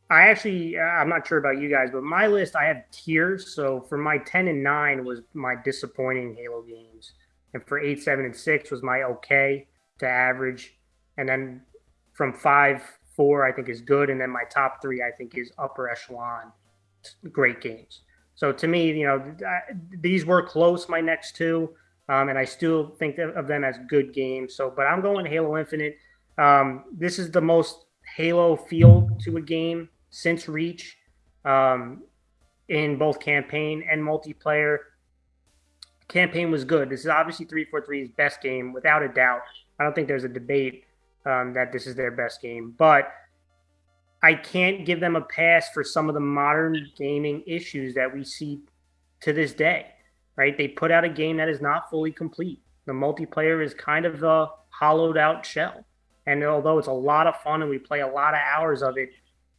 I actually, uh, I'm not sure about you guys, but my list, I have tiers. So for my 10 and 9 was my disappointing Halo games. And for 8, 7, and 6 was my okay to average. And then from 5, 4, I think is good. And then my top three, I think, is upper echelon great games. So to me, you know, these were close, my next two. Um, and I still think of them as good games. So, but I'm going Halo Infinite. Um, this is the most Halo feel to a game since Reach um, in both campaign and multiplayer. Campaign was good. This is obviously 343's best game, without a doubt. I don't think there's a debate um, that this is their best game, but I can't give them a pass for some of the modern gaming issues that we see to this day. Right? They put out a game that is not fully complete. The multiplayer is kind of a hollowed out shell. And although it's a lot of fun and we play a lot of hours of it,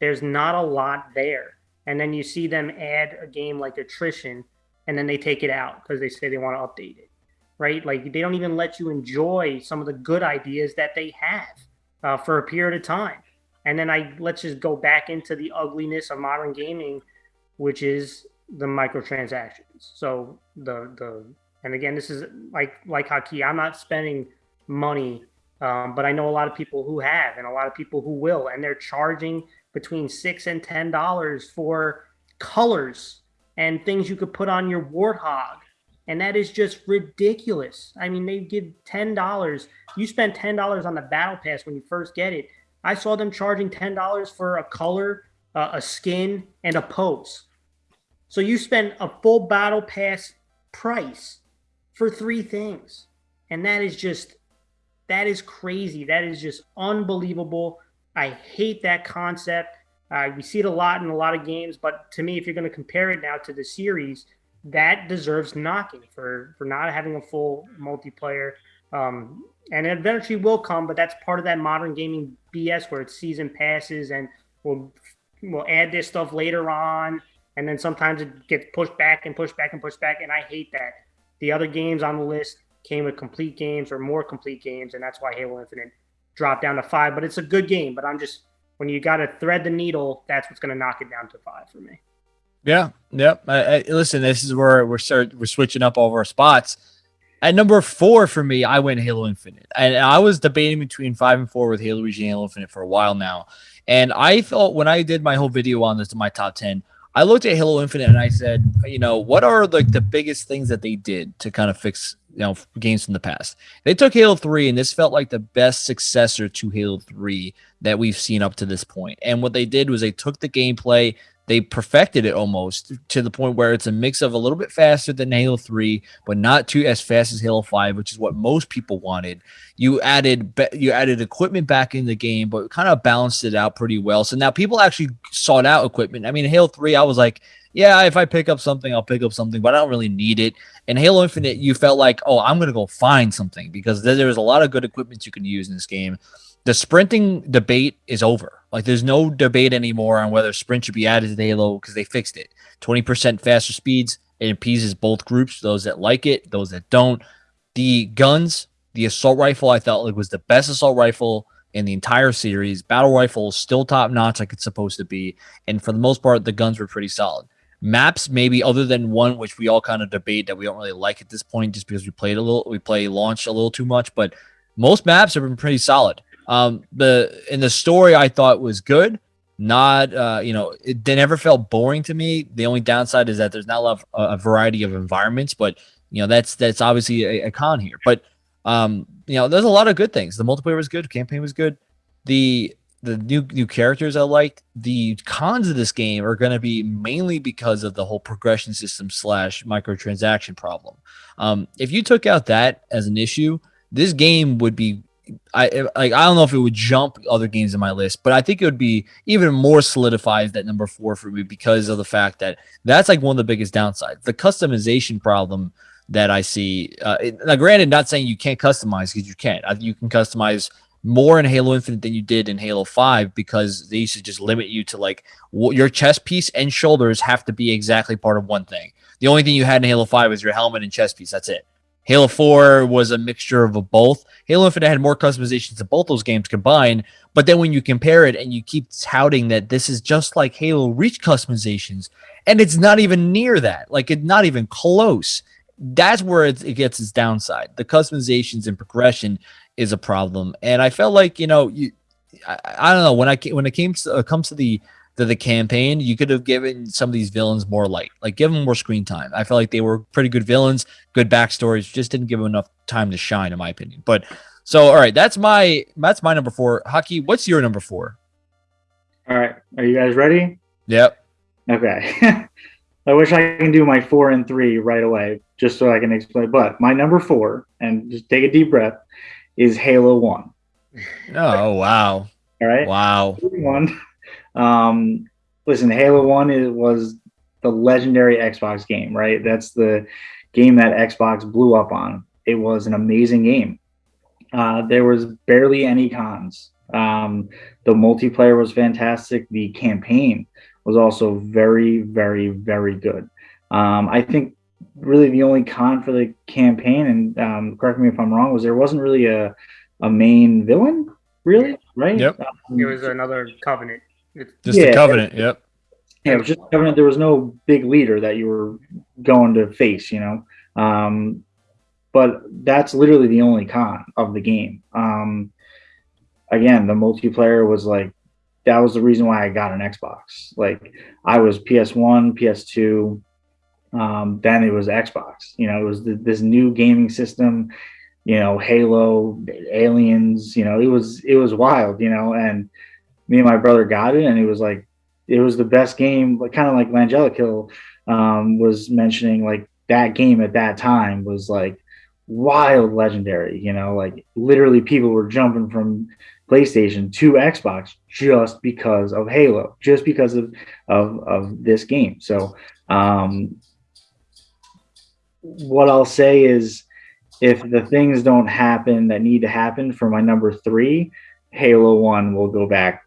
there's not a lot there. And then you see them add a game like Attrition and then they take it out because they say they want to update it, right? Like they don't even let you enjoy some of the good ideas that they have uh, for a period of time. And then I let's just go back into the ugliness of modern gaming, which is the microtransactions. So the the and again, this is like like Haki. I'm not spending money um, but I know a lot of people who have, and a lot of people who will, and they're charging between six and ten dollars for colors and things you could put on your warthog, and that is just ridiculous. I mean, they give ten dollars. You spend ten dollars on the battle pass when you first get it. I saw them charging ten dollars for a color, uh, a skin, and a pose. So you spend a full battle pass price for three things, and that is just that is crazy. That is just unbelievable. I hate that concept. Uh, we see it a lot in a lot of games, but to me, if you're going to compare it now to the series, that deserves knocking for for not having a full multiplayer. Um, and it eventually will come, but that's part of that modern gaming BS where it's season passes and we'll we'll add this stuff later on, and then sometimes it gets pushed back and pushed back and pushed back, and I hate that. The other games on the list came with complete games or more complete games, and that's why Halo Infinite dropped down to five. But it's a good game. But I'm just when you got to thread the needle, that's what's going to knock it down to five for me. Yeah, yep. I, I, listen, this is where we're start we're switching up all of our spots. At number four for me, I went Halo Infinite, and I was debating between five and four with Halo Reach and Halo Infinite for a while now. And I thought when I did my whole video on this, in my top ten, I looked at Halo Infinite and I said, you know, what are like the biggest things that they did to kind of fix you know games from the past? They took Halo 3 and this felt like the best successor to Halo 3 that we've seen up to this point. And what they did was they took the gameplay, they perfected it almost to the point where it's a mix of a little bit faster than Halo 3, but not too as fast as Halo 5, which is what most people wanted. You added you added equipment back in the game, but kind of balanced it out pretty well. So now people actually sought out equipment. I mean, Halo 3, I was like, yeah, if I pick up something, I'll pick up something, but I don't really need it. In Halo Infinite, you felt like, oh, I'm gonna go find something because there was a lot of good equipment you can use in this game. The sprinting debate is over. Like, there's no debate anymore on whether sprint should be added to Halo because they fixed it. 20% faster speeds. It appeases both groups, those that like it, those that don't. The guns, the assault rifle, I thought like was the best assault rifle in the entire series. Battle rifle still top notch, like it's supposed to be. And for the most part, the guns were pretty solid. Maps, maybe other than one, which we all kind of debate that we don't really like at this point, just because we played a little, we play launch a little too much. But most maps have been pretty solid. Um, the in the story I thought was good. Not, uh, you know, it, they never felt boring to me. The only downside is that there's not a lot of a variety of environments, but you know that's that's obviously a, a con here. But um, you know, there's a lot of good things. The multiplayer was good, campaign was good. The the new new characters I liked. The cons of this game are going to be mainly because of the whole progression system slash microtransaction problem. Um, if you took out that as an issue, this game would be. I like. I don't know if it would jump other games in my list, but I think it would be even more solidified that number four for me because of the fact that that's like one of the biggest downsides. The customization problem that I see. Uh, now, granted, not saying you can't customize because you can't. You can customize more in Halo Infinite than you did in Halo 5 because they used to just limit you to like your chest piece and shoulders have to be exactly part of one thing. The only thing you had in Halo 5 was your helmet and chest piece. That's it. Halo 4 was a mixture of a both. Halo Infinite had more customizations to both those games combined, but then when you compare it and you keep touting that this is just like Halo Reach customizations, and it's not even near that, like it's not even close that's where it, it, gets its downside. The customizations and progression is a problem, and I felt like you know, you, I, I don't know when I when it came to uh, comes to the to the campaign, you could have given some of these villains more light, like give them more screen time. I felt like they were pretty good villains, good backstories, just didn't give them enough time to shine, in my opinion. But so, all right, that's my that's my number four. Haki, what's your number four? All right, are you guys ready? Yep. Okay. I wish I can do my four and three right away, just so I can explain. But my number four, and just take a deep breath, is Halo One. Oh wow! All right. Wow. One. Um, listen, Halo One is, was the legendary Xbox game, right? That's the game that Xbox blew up on. It was an amazing game. Uh, there was barely any cons. Um, the multiplayer was fantastic. The campaign was also very, very, very good. Um, I think really the only con for the campaign, and um, correct me if I'm wrong, was there wasn't really a a main villain, really, right? Yep. Um, it was another covenant. Just yeah, a covenant. Yep. Yeah, it was just covenant. There was no big leader that you were going to face, you know. Um, but that's literally the only con of the game. Um, again, the multiplayer was like that was the reason why I got an Xbox. Like I was PS1, PS2, um, then it was Xbox. You know, it was this new gaming system. You know, Halo, Aliens. You know, it was it was wild. You know, and me and my brother got it, and it was like it was the best game. Kind of like Langelic um, was mentioning, like that game at that time was like wild, legendary. You know, like literally people were jumping from PlayStation to Xbox just because of Halo, just because of of, of this game. So, um, what I'll say is, if the things don't happen that need to happen for my number three, Halo One will go back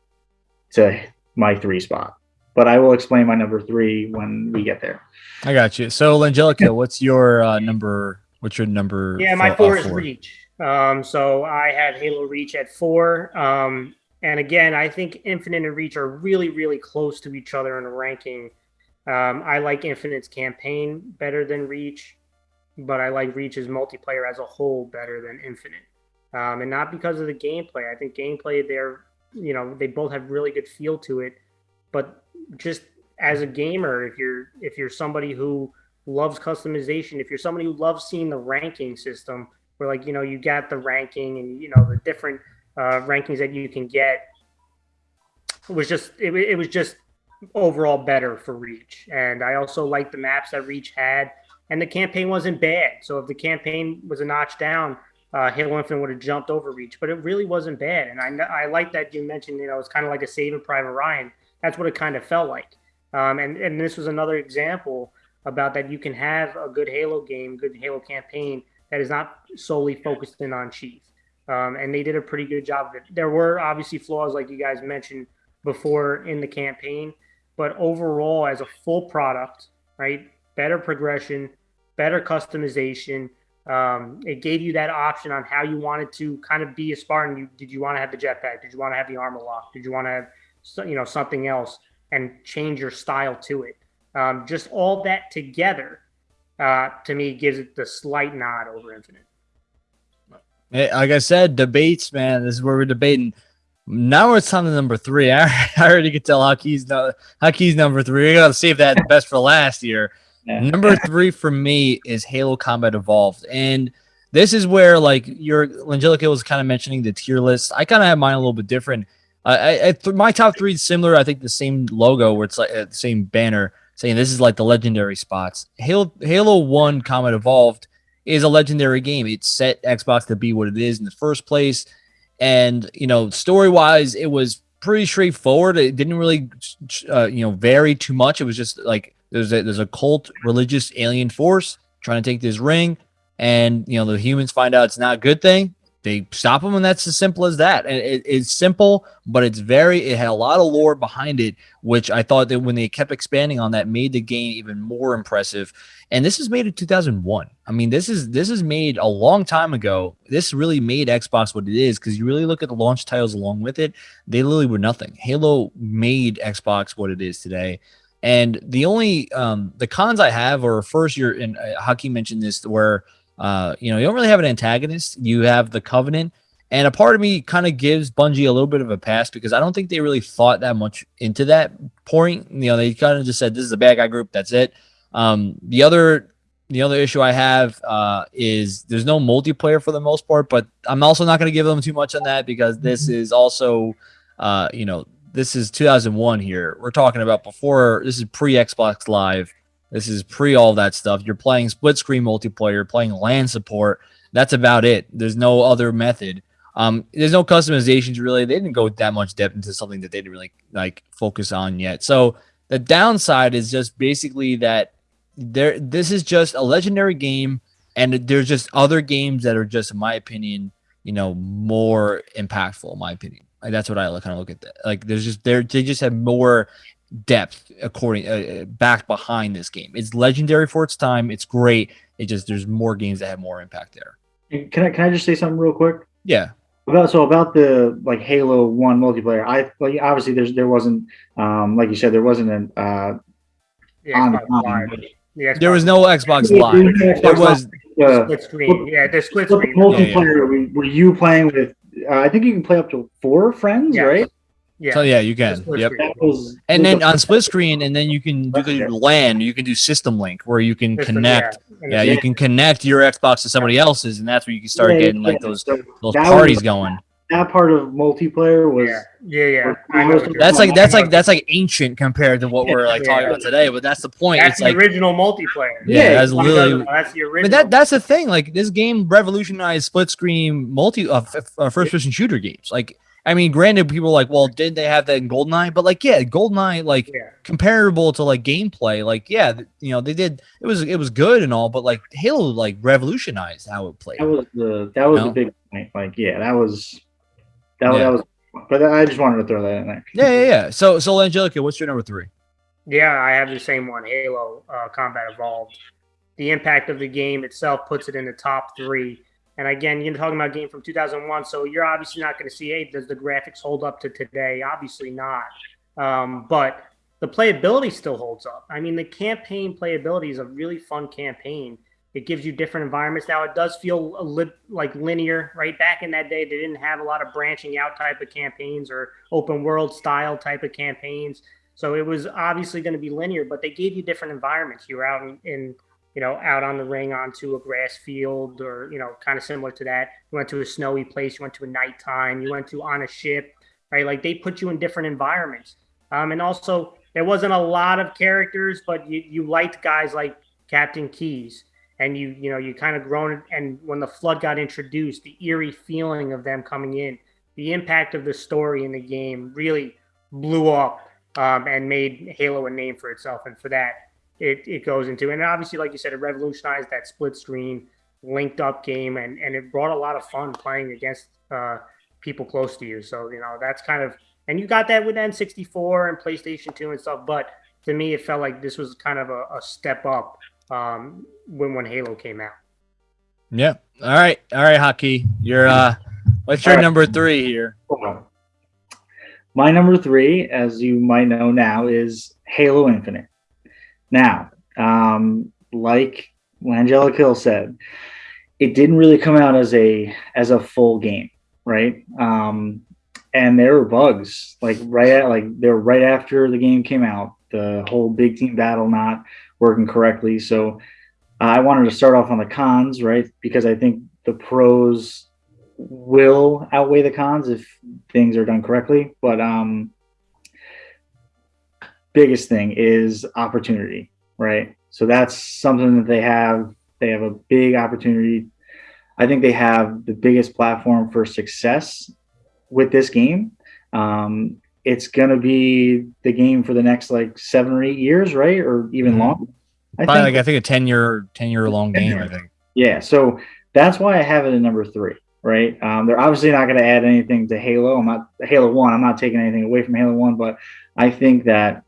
to my three spot. But I will explain my number three when we get there. I got you. So, Angelica, what's your uh, number? What's your number? Yeah, my four, four is Reach. Um, so I had Halo Reach at four. Um, and again, I think Infinite and Reach are really, really close to each other in the ranking. Um, I like Infinite's campaign better than Reach, but I like Reach's multiplayer as a whole better than Infinite. Um, and not because of the gameplay. I think gameplay, they're, you know, they both have really good feel to it. But just as a gamer, if you're if you're somebody who loves customization, if you're somebody who loves seeing the ranking system, where like you know you got the ranking and you know the different uh, rankings that you can get it was just it, it was just overall better for reach and i also like the maps that reach had and the campaign wasn't bad so if the campaign was a notch down uh, halo infinite would have jumped over reach but it really wasn't bad and i i like that you mentioned you know it's kind of like a saving private ryan that's what it kind of felt like Um, and and this was another example about that you can have a good Halo game, good Halo campaign that is not solely focused in on Chief. Um, and they did a pretty good job of it. There were obviously flaws, like you guys mentioned before in the campaign, but overall, as a full product, right, better progression, better customization. Um, it gave you that option on how you wanted to kind of be a Spartan. You, did you want to have the jetpack? Did you want to have the armor lock? Did you want to have, you know, something else and change your style to it? Um, just all that together, uh, to me, gives it the slight nod over Infinite. Like I said, debates, man. This is where we're debating. Now it's time to number three. I, I already could tell Hakeem's, no, number three. We gotta save that best for last year. Number three for me is Halo Combat Evolved, and this is where like your Angelica was kind of mentioning the tier list. I kind of have mine a little bit different. Uh, I, I th- my top three is similar. I think the same logo, where it's like uh, the same banner, saying this is like the legendary spots. Halo Halo One Combat Evolved is a legendary game. It set Xbox to be what it is in the first place. And, you know, story wise, it was pretty straightforward. It didn't really, uh, you know, vary too much. It was just like there's a, there's a cult religious alien force trying to take this ring. And, you know, the humans find out it's not a good thing they stop them, and that's as simple as that. And it, it's simple, but it's very. It had a lot of lore behind it, which I thought that when they kept expanding on that, made the game even more impressive. And this is made in 2001. I mean, this is this is made a long time ago. This really made Xbox what it is because you really look at the launch titles along with it. They literally were nothing. Halo made Xbox what it is today. And the only um, the cons I have are first, you're and uh, Hakeem mentioned this where uh, you know, you don't really have an antagonist. You have the Covenant, and a part of me kind of gives Bungie a little bit of a pass because I don't think they really thought that much into that point. You know, they kind of just said this is a bad guy group. That's it. Um, the other the other issue I have uh, is there's no multiplayer for the most part, but I'm also not going to give them too much on that because this mm-hmm. is also, uh, you know, this is 2001 here. We're talking about before this is pre Xbox Live. This is pre all that stuff. You're playing split screen multiplayer, playing LAN support. That's about it. There's no other method. Um, there's no customizations really. They didn't go that much depth into something that they didn't really like focus on yet. So the downside is just basically that there. This is just a legendary game, and there's just other games that are just, in my opinion, you know, more impactful. In my opinion, like that's what I kind of look at. That. Like there's just there they just have more depth according uh, back behind this game. It's legendary for its time. It's great. It just there's more games that have more impact there. Can I can I just say something real quick? Yeah. About so about the like Halo One multiplayer. I like obviously there's there wasn't um like you said there wasn't an uh the on, on, the there was no Xbox Live. There was uh, split screen. Yeah, the split screen multiplayer. Yeah, yeah. Were you playing with? Uh, I think you can play up to four friends, yeah. right? Yeah. So yeah, you can. Yep. Was, and then on split screen, and then you can you can do LAN. You can do system link where you can system, connect. Yeah. yeah, you can connect your Xbox to somebody else's, and that's where you can start yeah, getting like those those parties was, going. That part of multiplayer was yeah, yeah. yeah. That's like that's like that's like ancient compared to what we're like talking about today. But that's the point. That's it's the like, original multiplayer. Yeah, that's literally. That's the original. But that that's the thing. Like this game revolutionized split screen multi uh, uh, first person shooter games. Like I mean, granted, people are like, well, did they have that in Goldeneye? But like, yeah, Goldeneye, like yeah. comparable to like gameplay, like, yeah, you know, they did it was it was good and all, but like Halo like revolutionized how it played. That was the that was you know? the big point. Like, yeah, that was that, yeah. that was but I just wanted to throw that in there. Yeah, yeah, yeah. So so Angelica, what's your number three? Yeah, I have the same one, Halo uh, Combat Evolved. The impact of the game itself puts it in the top three and again, you're talking about game from 2001, so you're obviously not going to see, hey, does the graphics hold up to today? Obviously not. Um, but the playability still holds up. I mean, the campaign playability is a really fun campaign. It gives you different environments. Now, it does feel a li- like linear, right? Back in that day, they didn't have a lot of branching out type of campaigns or open world style type of campaigns. So it was obviously going to be linear, but they gave you different environments. You were out in, in you know, out on the ring onto a grass field or, you know, kind of similar to that. You went to a snowy place, you went to a nighttime, you went to on a ship, right? Like they put you in different environments. Um, and also, there wasn't a lot of characters, but you, you liked guys like Captain Keyes. And you, you know, you kind of grown. And when the flood got introduced, the eerie feeling of them coming in, the impact of the story in the game really blew up um, and made Halo a name for itself. And for that, it, it goes into, and obviously, like you said, it revolutionized that split screen, linked up game, and, and it brought a lot of fun playing against uh, people close to you. So, you know, that's kind of, and you got that with N64 and PlayStation 2 and stuff. But to me, it felt like this was kind of a, a step up um, when, when Halo came out. Yeah. All right. All right, Haki. You're, uh, what's your right. number three here? My number three, as you might know now, is Halo Infinite. Now, um, like Angelic Hill said, it didn't really come out as a as a full game, right? Um, and there were bugs like right at like they were right after the game came out, the whole big team battle not working correctly. So I wanted to start off on the cons, right? Because I think the pros will outweigh the cons if things are done correctly. But um, biggest thing is opportunity, right? So that's something that they have. They have a big opportunity. I think they have the biggest platform for success with this game. Um, it's gonna be the game for the next like seven or eight years, right, or even mm-hmm. longer. I Probably think, like I think a ten year ten year long game. I think. Yeah, so that's why I have it in number three right? Um, they're obviously not going to add anything to Halo. I'm not Halo One. I'm not taking anything away from Halo One, but I think that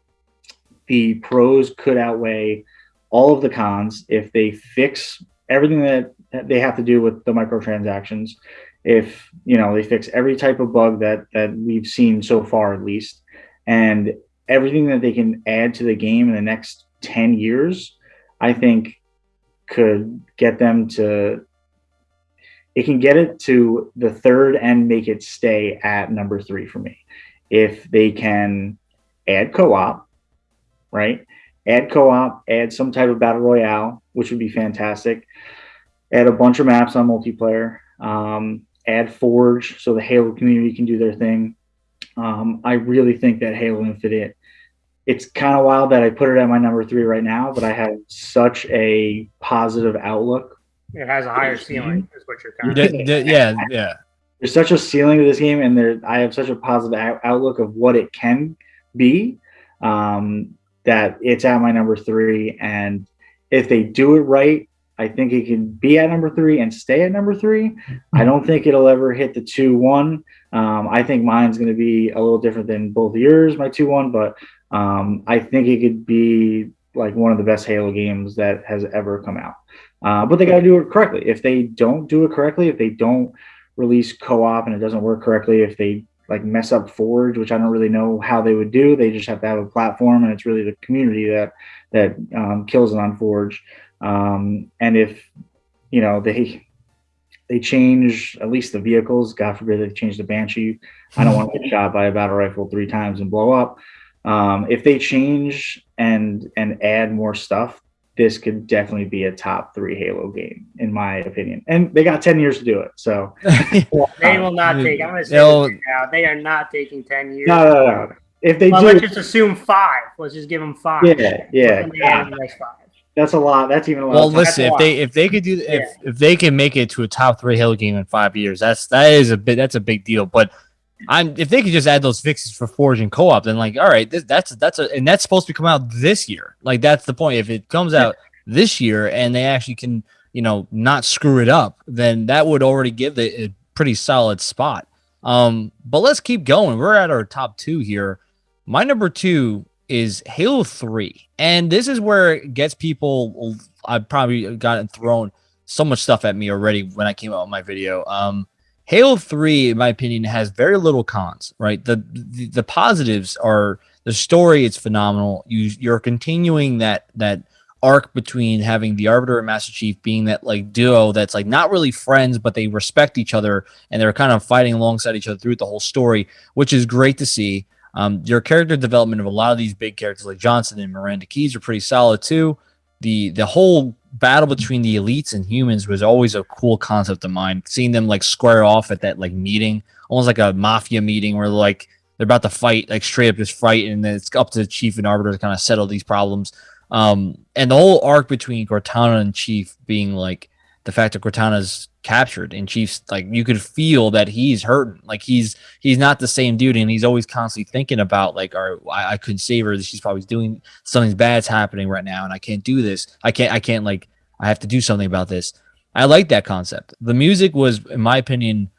the pros could outweigh all of the cons if they fix everything that they have to do with the microtransactions. If you know they fix every type of bug that that we've seen so far, at least, and everything that they can add to the game in the next ten years, I think could get them to it can get it to the third and make it stay at number three for me. If they can add co-op, right? Add co-op, add some type of battle royale, which would be fantastic. Add a bunch of maps on multiplayer. Um, add Forge so the Halo community can do their thing. Um, I really think that Halo Infinite. It's kind of wild that I put it at my number three right now, but I have such a positive outlook it has a higher ceiling, is what you're kind of. yeah, yeah. There's such a ceiling to this game, and there I have such a positive outlook of what it can be. Um, that it's at my number three, and if they do it right, I think it can be at number three and stay at number three. I don't think it'll ever hit the two one. Um, I think mine's going to be a little different than both yours, my two one, but um, I think it could be like one of the best Halo games that has ever come out. Uh, but they got to do it correctly. If they don't do it correctly, if they don't release co-op and it doesn't work correctly, if they like mess up Forge, which I don't really know how they would do, they just have to have a platform, and it's really the community that that um, kills it on Forge. Um, and if you know they they change at least the vehicles, God forbid they change the Banshee. I don't want to get shot by a battle rifle three times and blow up. Um, if they change and and add more stuff, this could definitely be a top three Halo game, in my opinion. And they got 10 years to do it. So they will not take, I'm going to say now, they are not taking 10 years. No, no, no. If they well, do, let's just assume five. Let's just give them five. Yeah, yeah. yeah. That's a lot. That's even a lot. Well, listen, if they if they could do if yeah. if they can make it to a top three Halo game in five years, that's that is a bit that's a big deal. But I'm if they could just add those fixes for Forge and co-op, then like, all right, this, that's that's a and that's supposed to come out this year. Like that's the point. If it comes out this year and they actually can, you know, not screw it up, then that would already give it a pretty solid spot. Um, but let's keep going. We're at our top two here. My number two is Halo 3. And this is where it gets people I've probably gotten thrown so much stuff at me already when I came out with my video. Um, Halo 3, in my opinion, has very little cons, right? The, the, the positives are the story, it's phenomenal. You you're continuing that that arc between having the Arbiter and Master Chief being that like duo that's like not really friends, but they respect each other and they're kind of fighting alongside each other through the whole story, which is great to see. Um, your character development of a lot of these big characters like Johnson and Miranda Keyes are pretty solid too. The the whole battle between the elites and humans was always a cool concept of mine. Seeing them like square off at that like meeting, almost like a mafia meeting where like they're about to fight, like straight up just fight, and then it's up to the chief and arbiter to kind of settle these problems. Um, and the whole arc between Cortana and Chief being like the fact that Cortana's captured and Chiefs like you could feel that he's hurting. Like he's he's not the same dude and he's always constantly thinking about like or I, I couldn't save her. She's probably doing something bad's happening right now and I can't do this. I can't I can't like I have to do something about this. I like that concept. The music was in my opinion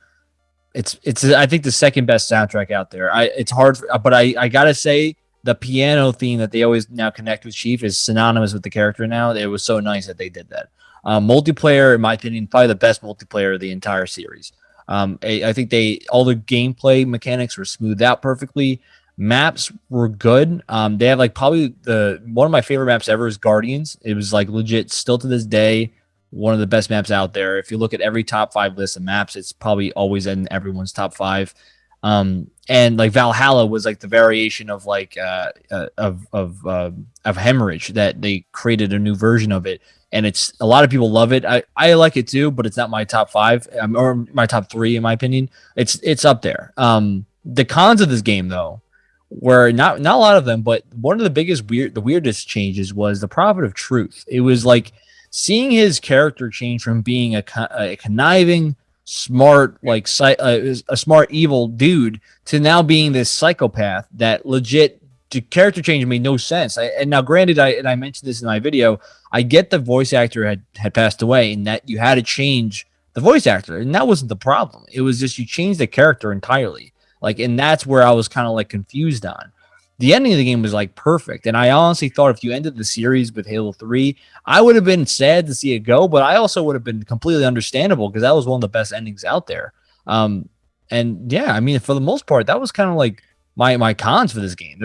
it's it's I think the second best soundtrack out there. I it's hard for, but I I gotta say the piano theme that they always now connect with Chief is synonymous with the character now. It was so nice that they did that um, multiplayer, in my opinion, probably the best multiplayer of the entire series. Um, I, I, think they all the gameplay mechanics were smoothed out perfectly. Maps were good. Um, they have like probably the one of my favorite maps ever is Guardians. It was like legit still to this day one of the best maps out there. If you look at every top five list of maps, it's probably always in everyone's top five. Um, and like Valhalla was like the variation of like uh, uh of of uh, of hemorrhage that they created a new version of it and it's a lot of people love it. I, I like it too, but it's not my top five um, or my top three in my opinion. It's it's up there. Um, the cons of this game though were not not a lot of them, but one of the biggest weird the weirdest changes was the prophet of truth. It was like seeing his character change from being a, a conniving, smart like uh, a smart evil dude to now being this psychopath that legit the character change made no sense. I, and now, granted, I and I mentioned this in my video. I get the voice actor had had passed away, and that you had to change the voice actor, and that wasn't the problem. It was just you changed the character entirely. Like, and that's where I was kind of like confused on. The ending of the game was like perfect, and I honestly thought if you ended the series with Halo Three, I would have been sad to see it go, but I also would have been completely understandable because that was one of the best endings out there. Um, and yeah, I mean, for the most part, that was kind of like my my cons for this game.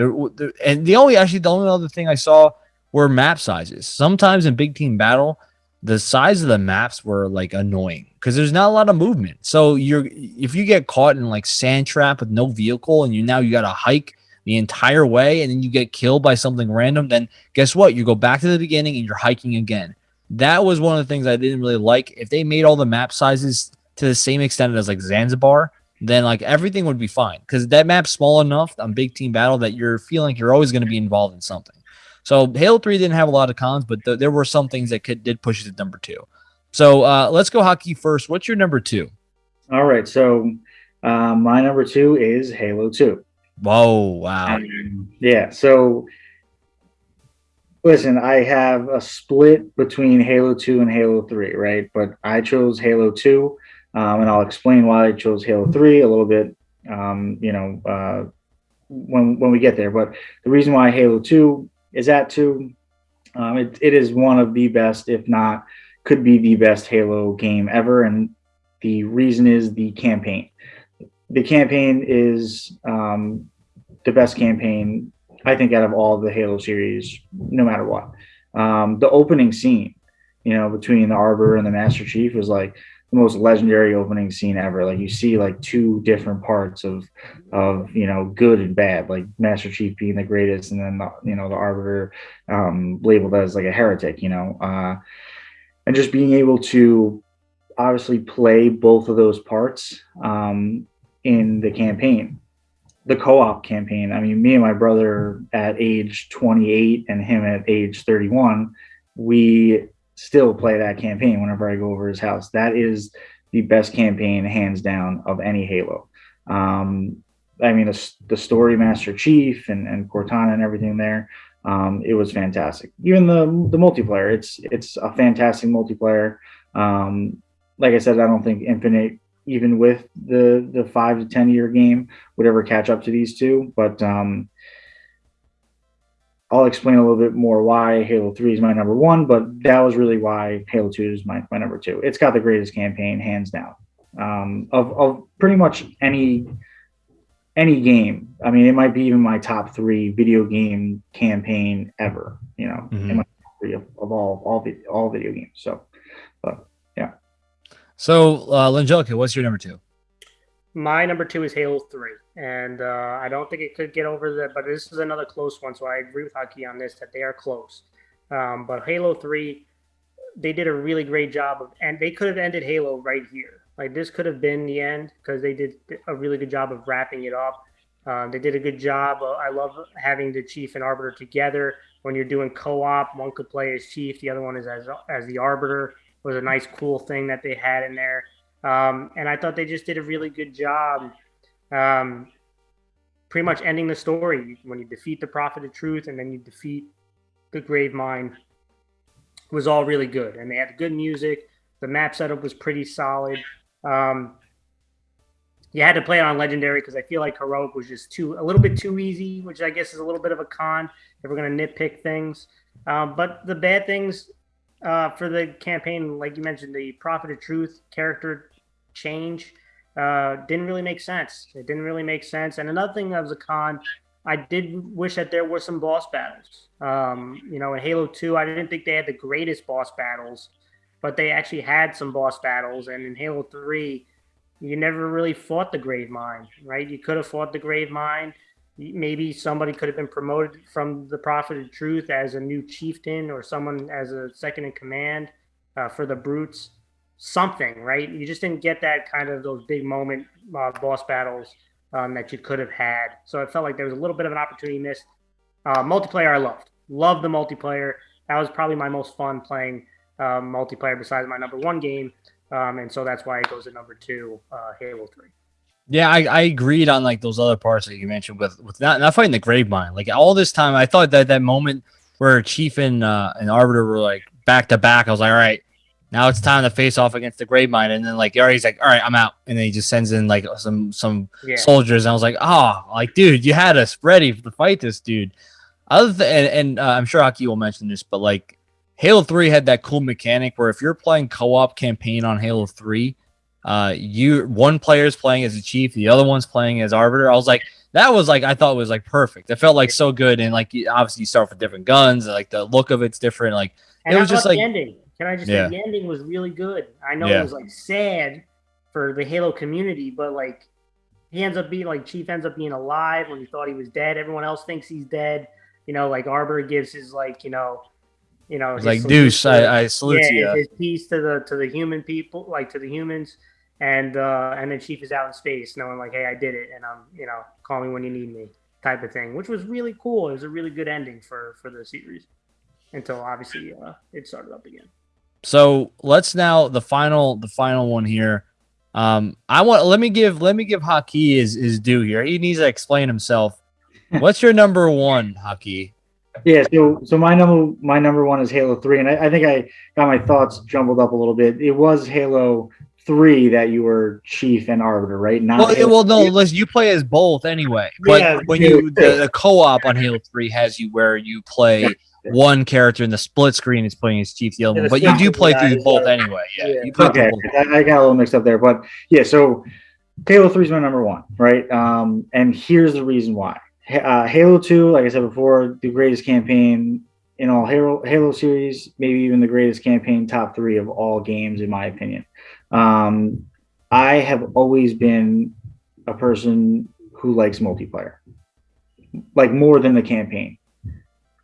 And the only actually the only other thing I saw were map sizes. Sometimes in big team battle, the size of the maps were like annoying because there's not a lot of movement. So you're if you get caught in like Sandtrap with no vehicle and you now you got to hike the entire way and then you get killed by something random, then guess what? You go back to the beginning and you're hiking again. That was one of the things I didn't really like. If they made all the map sizes to the same extent as like Zanzibar, then like everything would be fine because that map's small enough on big team battle that you're feeling like you're always going to be involved in something. So Halo 3 didn't have a lot of cons, but th- there were some things that could did push it to number two. So uh, let's go Haki first. What's your number two? All right. So uh, my number two is Halo 2. Whoa, wow. Um, yeah. So listen, I have a split between Halo 2 and Halo 3, right? But I chose Halo 2 um, and I'll explain why I chose Halo 3 a little bit, um, you know, uh, when when we get there. But the reason why Halo 2 is at two, um, it, it is one of the best, if not, could be the best Halo game ever. And the reason is the campaign. The campaign is um, the best campaign, I think, out of all the Halo series, no matter what. Um, the opening scene, you know, between the Arbiter and the Master Chief was like the most legendary opening scene ever. Like you see like two different parts of of you know good and bad, like Master Chief being the greatest, and then the, you know the Arbiter um, labeled as like a heretic, you know, uh, and just being able to obviously play both of those parts um, in the campaign. The co-op campaign. I mean, me and my brother at age 28 and him at age 31, we still play that campaign whenever I go over his house. That is the best campaign, hands down, of any Halo. Um, I mean, the, the, story, Master Chief and, and Cortana and everything there, um, it was fantastic. Even the the multiplayer, it's it's a fantastic multiplayer. Um, like I said, I don't think Infinite, even with the the five to ten year game, would ever catch up to these two. But um, I'll explain a little bit more why Halo 3 is my number one, but that was really why Halo 2 is my, my number two. It's got the greatest campaign, hands down, um, of, of pretty much any any game. I mean, it might be even my top three video game campaign ever. You know, mm-hmm. my three of, of, all all all video games. So, but yeah. So, uh, Langelica, what's your number two? My number two is Halo 3. And uh, I don't think it could get over that, but this is another close one. So I agree with Haki on this that they are close. Um, but Halo 3, they did a really great job of, and they could have ended Halo right here. Like this could have been the end because they did a really good job of wrapping it up. Um, they did a good job. Uh, I love having the chief and arbiter together. When you're doing co-op, one could play as chief, the other one is as as the arbiter. was a nice, cool thing that they had in there. Um, and I thought they just did a really good job. Um, pretty much ending the story. When you defeat the prophet of truth and then you defeat the grave Gravemind was all really good. And they had good music. The map setup was pretty solid. Um, you had to play it on legendary because i feel like heroic was just too a little bit too easy which i guess is a little bit of a con if we're going to nitpick things. Um, but the bad things uh, for the campaign like you mentioned the prophet of truth character change uh, didn't really make sense. It didn't really make sense. And another thing was a con, I did wish that there were some boss battles. Um, you know, in Halo 2, I didn't think they had the greatest boss battles, but they actually had some boss battles. And in Halo 3, you never really fought the Gravemind, right? You could have fought the Gravemind. Maybe somebody could have been promoted from the Prophet of Truth as a new chieftain or someone as a second in command uh, for the Brutes something, right? You just didn't get that kind of those big moment uh, boss battles um, that you could have had. So it felt like there was a little bit of an opportunity missed. Uh, multiplayer, I loved. Loved the multiplayer. That was probably my most fun playing uh, multiplayer besides my number one game. Um, and so that's why it goes to number two, uh, Halo 3. Yeah, I, I agreed on like those other parts that you mentioned with with not, not fighting the Gravemind. Like all this time, I thought that that moment where Chief and uh, and Arbiter were like back to back, I was like, all right, now it's time to face off against the Gravemind, and then like Yari's like, all right, I'm out, and then he just sends in like some some yeah. soldiers, and I was like, oh, like dude, you had us ready to fight this dude. Other and, and uh, I'm sure Haki will mention this, but like Halo Three had that cool mechanic where if you're playing co-op campaign on Halo Three, uh, you one player is playing as a chief, the other one's playing as arbiter. I was like, that was like I thought was like perfect. It felt like so good, and like obviously you start with different guns, and, like the look of it's different. Like and it was just like ending. Can I just yeah. say the ending was really good? I know yeah. it was like sad for the Halo community, but like he ends up being like Chief ends up being alive when he thought he was dead. Everyone else thinks he's dead. You know, like Arbor gives his like you know, you know, like Deuce. I, I salute yeah, you. His piece to the to the human people, like to the humans, and uh and then Chief is out in space, knowing like, hey, I did it, and I'm you know, call me when you need me, type of thing, which was really cool. It was a really good ending for for the series until obviously uh, it started up again. So let's now the final the final one here. Um, I want let me give let me give Haki his his due here. He needs to explain himself. What's your number one, Haki? Yeah, so so my number my number one is Halo Three, and I, I think I got my thoughts jumbled up a little bit. It was Halo Three that you were Chief and Arbiter, right? Not well, Halo well, no, listen, you play as both anyway. But yeah, when you the, the co-op on Halo Three has you where you play one character in the split screen is playing as Chief the other but you do play through both anyway. Yeah, yeah. you play okay. I got a little mixed up there, but yeah. So Halo Three is my number one, right? Um, and here's the reason why. Uh, Halo Two, like I said before, the greatest campaign in all Halo Halo series, maybe even the greatest campaign, top three of all games, in my opinion. Um, I have always been a person who likes multiplayer, like more than the campaign.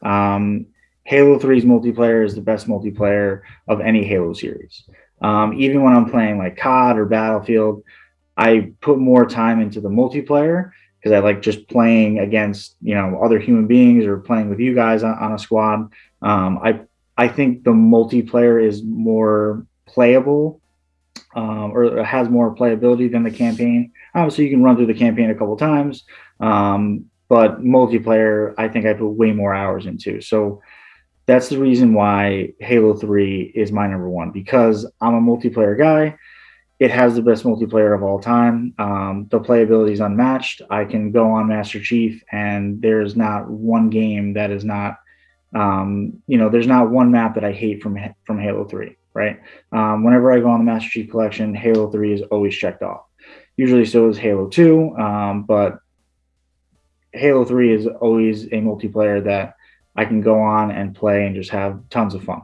Um, Halo 3's multiplayer is the best multiplayer of any Halo series. Um, even when I'm playing like COD or Battlefield, I put more time into the multiplayer because I like just playing against you know other human beings or playing with you guys on, on a squad. Um, I I think the multiplayer is more playable um, or has more playability than the campaign. Obviously, you can run through the campaign a couple times, um, but multiplayer, I think I put way more hours into. So that's the reason why Halo 3 is my number one because I'm a multiplayer guy. It has the best multiplayer of all time. Um, the playability is unmatched. I can go on Master Chief, and there's not one game that is not, um, you know, there's not one map that I hate from from Halo 3. Right? Um, whenever I go on the Master Chief Collection, Halo 3 is always checked off. Usually, so is Halo 2, um, but Halo 3 is always a multiplayer that I can go on and play and just have tons of fun.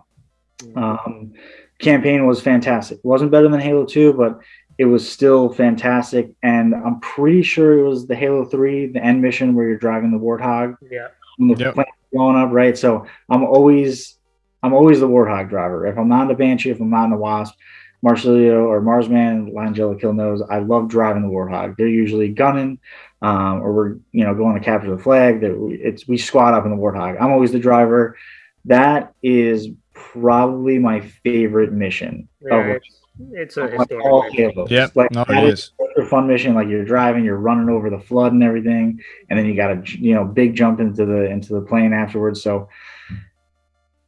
Um, campaign was fantastic. It wasn't better than Halo 2, but it was still fantastic. And I'm pretty sure it was the Halo 3, the end mission where you're driving the Warthog. Yeah. the yep. going up, right? So I'm always I'm always the Warthog driver. If I'm not in the Banshee, if I'm not in the Wasp, Marcelio or Marsman, Langella Kill knows I love driving the Warthog. They're usually gunning, um, or we're you know going to capture the flag. That it's we squat up in the Warthog. I'm always the driver. That is probably my favorite mission. Yeah, it's, it's a historic all Halos. Yep. Like no, it is. a fun mission. Like you're driving, you're running over the flood and everything, and then you got a you know big jump into the into the plane afterwards. So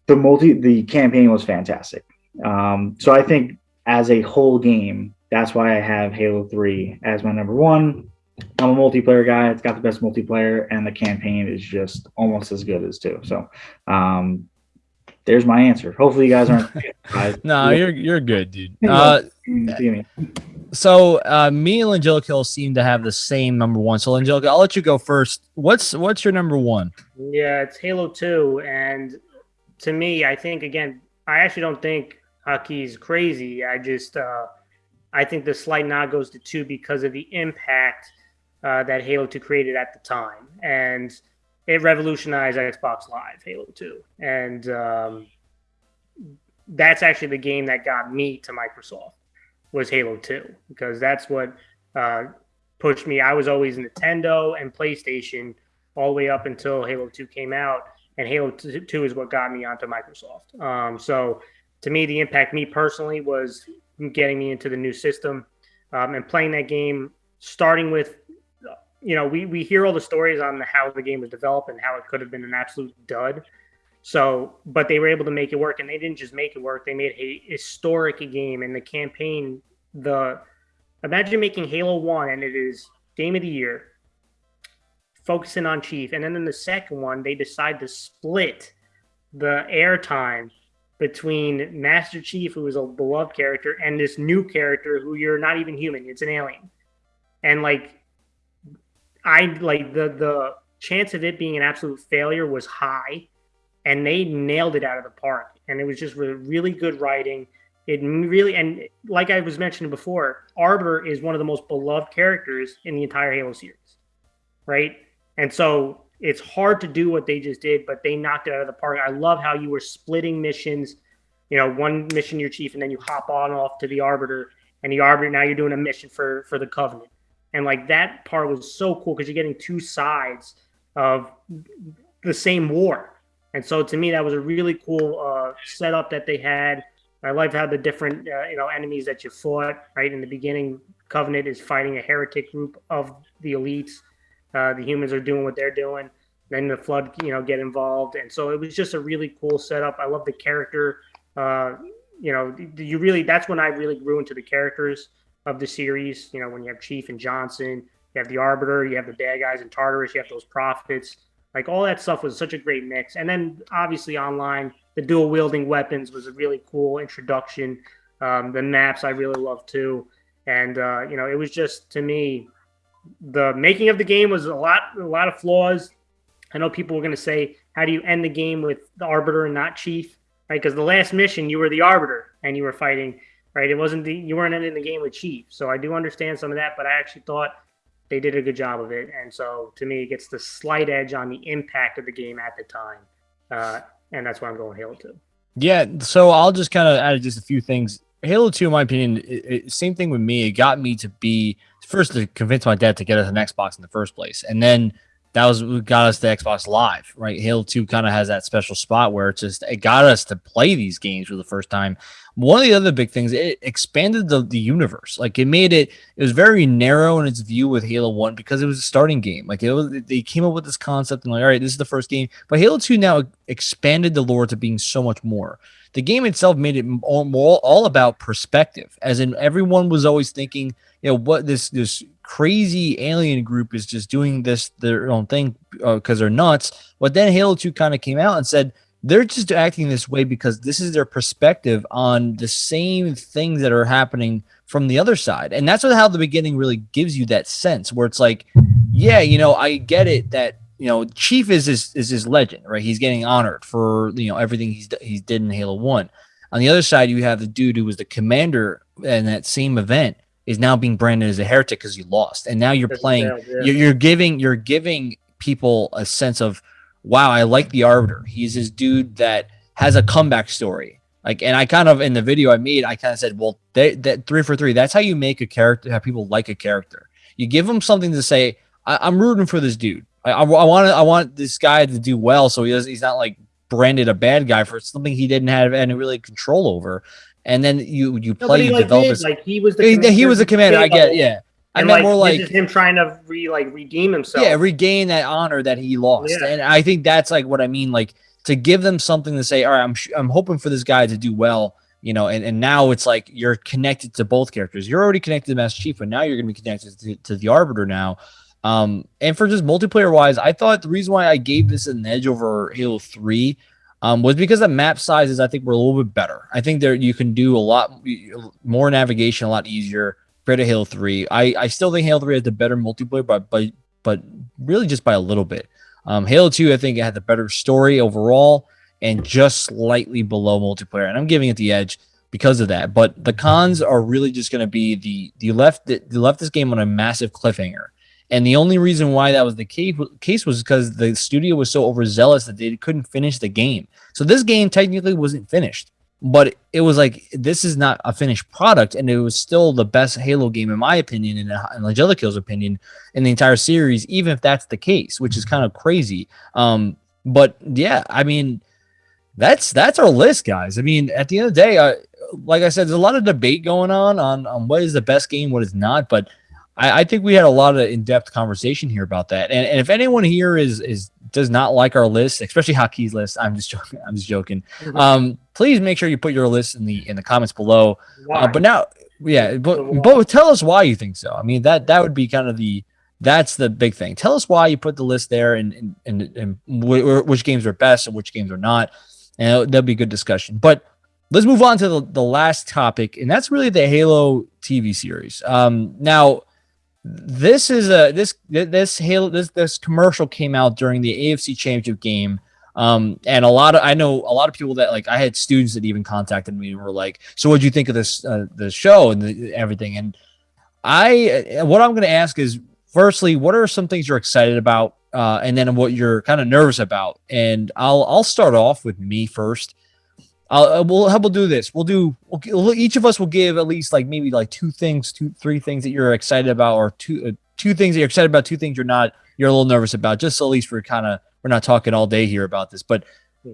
the multi the campaign was fantastic. Um, so I think as a whole game, that's why I have Halo 3 as my number one. I'm a multiplayer guy. It's got the best multiplayer, and the campaign is just almost as good as two. So, um, there's my answer. Hopefully, you guys aren't. no, you're you're good, dude. Uh, so, uh, me and Angelica seem to have the same number one. So, Angelica, I'll let you go first. What's what's your number one? Yeah, it's Halo Two, and to me, I think again, I actually don't think Haki's crazy. I just uh, I think the slight nod goes to two because of the impact uh, that Halo 2 created at the time. And it revolutionized Xbox Live, Halo 2. And um, that's actually the game that got me to Microsoft was Halo 2 because that's what uh, pushed me. I was always Nintendo and PlayStation all the way up until Halo 2 came out. And Halo 2 is what got me onto Microsoft. Um, so to me, the impact, me personally, was getting me into the new system um, and playing that game, starting with, you know, we, we hear all the stories on how the game was developed and how it could have been an absolute dud. So, but they were able to make it work, and they didn't just make it work; they made a historic game. And the campaign, the imagine making Halo One, and it is game of the year, focusing on Chief, and then in the second one, they decide to split the airtime between Master Chief, who is a beloved character, and this new character who you're not even human; it's an alien. And like, I like the the chance of it being an absolute failure was high, and they nailed it out of the park. And it was just really, good writing. It really and like I was mentioning before, Arbiter is one of the most beloved characters in the entire Halo series, right? And so it's hard to do what they just did, but they knocked it out of the park. I love how you were splitting missions. You know, one mission your chief, and then you hop on off to the arbiter, and the arbiter now you're doing a mission for for the covenant, and like that part was so cool because you're getting two sides of the same war, and so to me that was a really cool uh, setup that they had. I loved how the different uh, you know enemies that you fought. Right in the beginning, Covenant is fighting a heretic group of the elites uh, the humans are doing what they're doing. Then the flood, you know, get involved, and so it was just a really cool setup. I love the character. Uh, you know, you really that's when I really grew into the characters of the series. You know, when you have Chief and Johnson, you have the Arbiter, you have the bad guys in Tartarus, you have those prophets. Like all that stuff was such a great mix. And then obviously online, the dual wielding weapons was a really cool introduction. Um, the maps I really love too. And uh, you know, it was just to me the making of the game was a lot a lot of flaws. I know people were going to say, how do you end the game with the arbiter and not chief, right? Because the last mission you were the arbiter and you were fighting, right? It wasn't the you weren't ending the game with chief. So I do understand some of that, but I actually thought they did a good job of it. And so to me, it gets the slight edge on the impact of the game at the time, uh, and that's why I'm going Halo Two. Yeah, so I'll just kind of add just a few things. Halo 2, in my opinion, it, it, same thing with me. It got me to be first to convince my dad to get us an Xbox in the first place, and then that was what got us the Xbox Live. Right, Halo Two kind of has that special spot where it just it got us to play these games for the first time. One of the other big things, it expanded the, the universe. Like it made it, it was very narrow in its view with Halo One because it was a starting game. Like it was, they came up with this concept and like, all right, this is the first game. But Halo Two now expanded the lore to being so much more the game itself made it all, all about perspective, as in everyone was always thinking, you know, what this this crazy alien group is just doing this their own thing because uh, they're nuts. But then Halo 2 kind of came out and said they're just acting this way because this is their perspective on the same things that are happening from the other side. And that's what how the beginning really gives you that sense where it's like, yeah, you know, I get it that you know, Chief is his is his legend, right? He's getting honored for you know everything he's he's did in Halo One. On the other side, you have the dude who was the commander in that same event is now being branded as a heretic because you lost, and now you're playing. You're, you're giving you're giving people a sense of, wow, I like the Arbiter. He's this dude that has a comeback story. Like, and I kind of in the video I made, I kind of said, well, they, that three for three. That's how you make a character. Have people like a character. You give them something to say. I, I'm rooting for this dude. I, I, want I want this guy to do well, so he does. He's not like branded a bad guy for something he didn't have any really control over. And then you you play, he you like develop did, like he was the he, he was a commander. I get, yeah. I And meant like, more like him trying to re like redeem himself. yeah, regain that honor that he lost. Yeah. And I think that's like what I mean, like to give them something to say, all right, I'm I'm hoping for this guy to do well, you know, and, and now it's like you're connected to both characters. You're already connected to Master Chief, but now you're gonna be connected to, to the Arbiter now. Um, and for just multiplayer wise, I thought the reason why I gave this an edge over Halo 3 um, was because the map sizes I think were a little bit better. I think there you can do a lot more navigation, a lot easier compared to Halo 3. I, I still think Halo 3 has the better multiplayer, but but but really just by a little bit. Um, Halo 2, I think, it had the better story overall and just slightly below multiplayer. And I'm giving it the edge because of that. But the cons are really just going to be the the left the left this game on a massive cliffhanger. And the only reason why that was the case, case was because the studio was so overzealous that they couldn't finish the game. So this game technically wasn't finished, but it was like this is not a finished product, and it was still the best Halo game in my opinion, and in Angelical's opinion, in the entire series. Even if that's the case, which is kind of crazy. Um, but yeah, I mean, that's that's our list, guys. I mean, at the end of the day, uh, like I said, there's a lot of debate going on on on what is the best game, what is not, but. I, I think we had a lot of in-depth conversation here about that. And, and if anyone here is is does not like our list, especially Haki's list, I'm just joking. I'm just joking. Mhm. Um, please make sure you put your list in the in the comments below. Uh, but now, yeah, but but tell us why you think so. I mean that that would be kind of the that's the big thing. Tell us why you put the list there and and and, and wh- which games are best and which games are not, and that'll be a good discussion. But let's move on to the, the last topic, and that's really the Halo TV series. Um, now this is a this this Halo this this commercial came out during the AFC Championship game. Um, and a lot of I know a lot of people that like I had students that even contacted me and were like, "So what do you think of this uh, the show and the, everything?" And I what I'm going to ask is, firstly, what are some things you're excited about, uh, and then what you're kind of nervous about. And I'll I'll start off with me first. I'll, uh, we'll how we'll do this. We'll do we'll, each of us will give at least like maybe like two things, two three things that you're excited about, or two uh, two things that you're excited about, two things you're not. You're a little nervous about. Just so at least we're kind of we're not talking all day here about this. But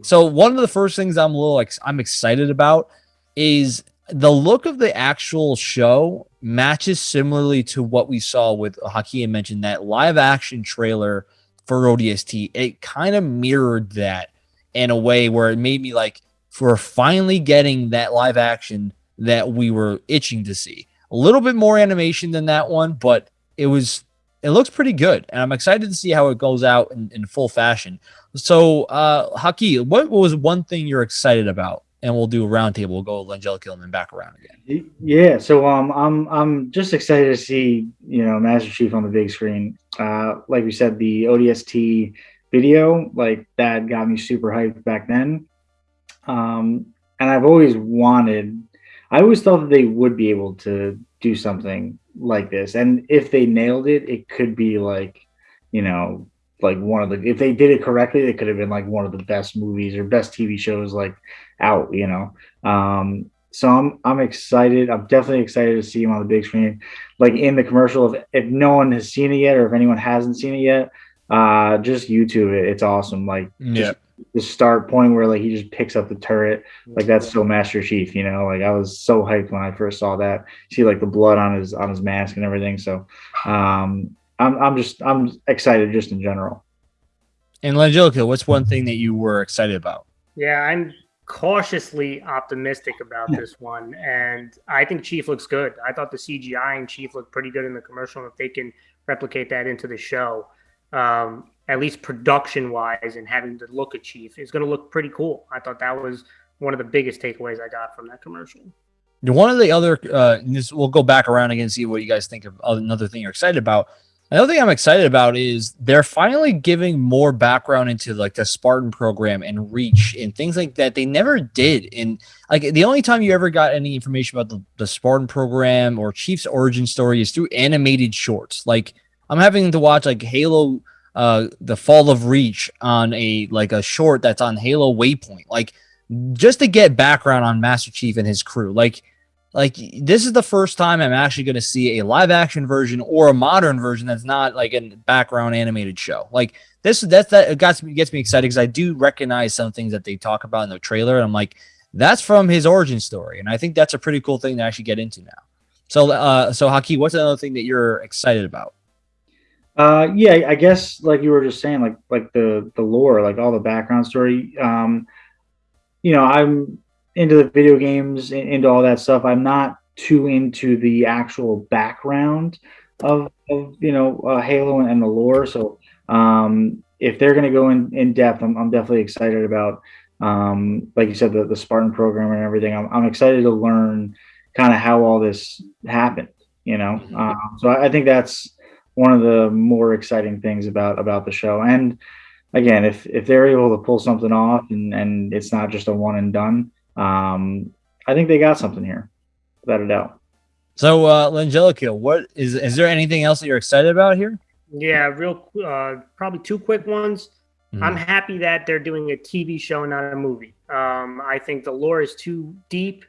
so one of the first things I'm a little like I'm excited about is the look of the actual show matches similarly to what we saw with Hakeem mentioned that live action trailer for ODST. It kind of mirrored that in a way where it made me like we're finally getting that live action that we were itching to see. A little bit more animation than that one, but it was it looks pretty good, and I'm excited to see how it goes out in, in full fashion. So, uh, Haki, what was one thing you're excited about? And we'll do a roundtable. We'll go with Angelica and then back around again. Yeah, so um, I'm I'm just excited to see you know Master Chief on the big screen. Uh, like we said, the ODST video, like that got me super hyped back then. Um, and I've always wanted, I always thought that they would be able to do something like this, and if they nailed it, it could be like, you know, like one of the if they did it correctly, it could have been like one of the best movies or best TV shows like out, you know. Um, so I'm I'm excited. I'm definitely excited to see him on the big screen. Like in the commercial, if, if no one has seen it yet, or if anyone hasn't seen it yet, uh, just YouTube it. It's awesome. Like Yeah. The start point where like he just picks up the turret, like that's so Master Chief. You know, like I was so hyped when I first saw that. See like the blood on his on his mask and everything. So, um, I'm I'm just I'm excited just in general. And Angelica, what's one thing that you were excited about? Yeah, I'm cautiously optimistic about this one, and I think Chief looks good. I thought the CGI and Chief looked pretty good in the commercial. and If they can replicate that into the show, um, at least production wise, and having the look of Chief is going to look pretty cool. I thought that was one of the biggest takeaways I got from that commercial. One of the other, uh, this we'll go back around again and see what you guys think of another thing you're excited about. Another thing I'm excited about is they're finally giving more background into like the Spartan program and Reach and things like that. They never did. And like the only time you ever got any information about the, the Spartan program or Chief's origin story is through animated shorts. Like I'm having to watch like Halo, uh, the Fall of Reach on a like a short that's on Halo Waypoint. Like just to get background on Master Chief and his crew. Like like this is the first time I'm actually going to see a live action version or a modern version that's not like a background animated show. Like this that's that it got me gets me excited because I do recognize some things that they talk about in the trailer. And I'm like, that's from his origin story, and I think that's a pretty cool thing to actually get into now. So, uh, so Haki, what's another thing that you're excited about? Uh, yeah, I guess like you were just saying, like like the the lore, like all the background story. Um, you know, I'm into the video games, into all that stuff. I'm not too into the actual background of, of you know uh, Halo and, and, the lore. So um, if they're going to go in in depth, I'm, I'm definitely excited about. Um, like you said, the, the Spartan program and everything. I'm, I'm excited to learn kind of how all this happened. You know, mm-hmm. um, so I, I think that's one of the more exciting things about about the show. And again, if if they're able to pull something off and and it's not just a one and done, um, I think they got something here, without a doubt. So, uh, Langelica, what is is there anything else that you're excited about here? Yeah, real uh, probably two quick ones. Mm-hmm. I'm happy that they're doing a TV show, not a movie. Um, I think the lore is too deep,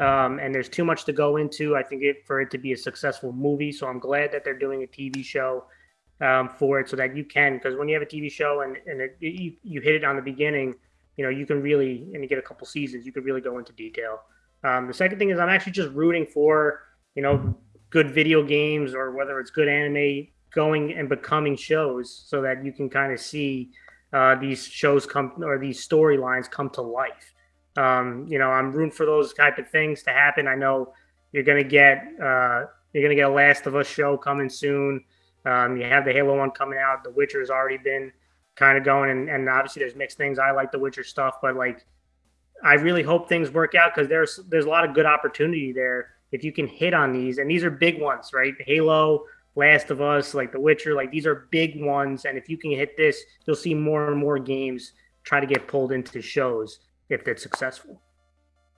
um, and there's too much to go into. I think it for it to be a successful movie. So I'm glad that they're doing a TV show um, for it, so that you can. Because when you have a TV show and and it, you you hit it on the beginning, you know you can really and you get a couple seasons, you can really go into detail. Um, the second thing is I'm actually just rooting for you know good video games or whether it's good anime going and becoming shows, so that you can kind of see uh, these shows come or these storylines come to life. Um, you know, I'm rooting for those type of things to happen. I know you're gonna get uh, you're gonna get a Last of Us show coming soon. Um, you have the Halo one coming out. The Witcher has already been kind of going, and, and obviously there's mixed things. I like the Witcher stuff, but like I really hope things work out because there's there's a lot of good opportunity there if you can hit on these, and these are big ones, right? Halo, Last of Us, like The Witcher, like these are big ones, and if you can hit this, you'll see more and more games try to get pulled into shows if it's successful.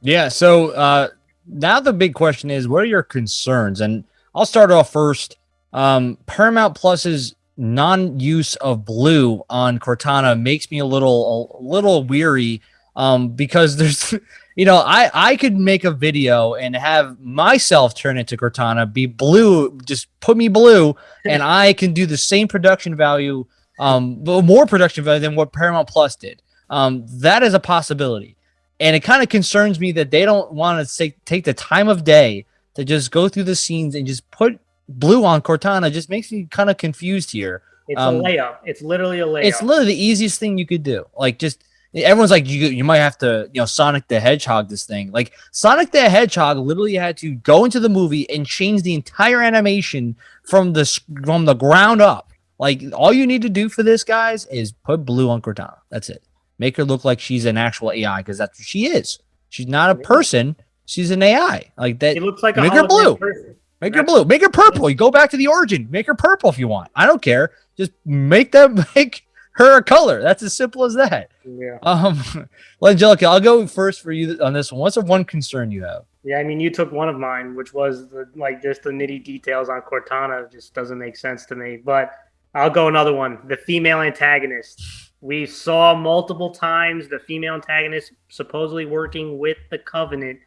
Yeah. So uh, now the big question is, what are your concerns? And I'll start off first. Um, Paramount Plus's non-use of blue on Cortana makes me a little a little weary um, because there's you know I I could make a video and have myself turn into Cortana be blue just put me blue and I can do the same production value um more production value than what Paramount Plus did um, that is a possibility. And it kind of concerns me that they don't want to take, take the time of day to just go through the scenes and just put blue on Cortana. Just makes me kind of confused here. It's um, a layup. It's literally a layup. It's literally the easiest thing you could do. Like just everyone's like you you might have to you know Sonic the Hedgehog this thing. Like Sonic the Hedgehog literally had to go into the movie and change the entire animation from the from the ground up. Like all you need to do for this guys is put blue on Cortana. That's it. Make her look like she's an actual AI because that's what she is. She's not a person. She's an AI. Like that. It looks like make her blue. Person. Make her blue. Make her purple. You go back to the origin. Make her purple if you want. I don't care. Just make them make her a color. That's as simple as that. Yeah. Um, well, Angelica, I'll go first for you on this one. What's the one concern you have? Yeah, I mean, you took one of mine, which was the like just the nitty details on Cortana. Just doesn't make sense to me. But I'll go another one. The female antagonist. We saw multiple times the female antagonist supposedly working with the Covenant,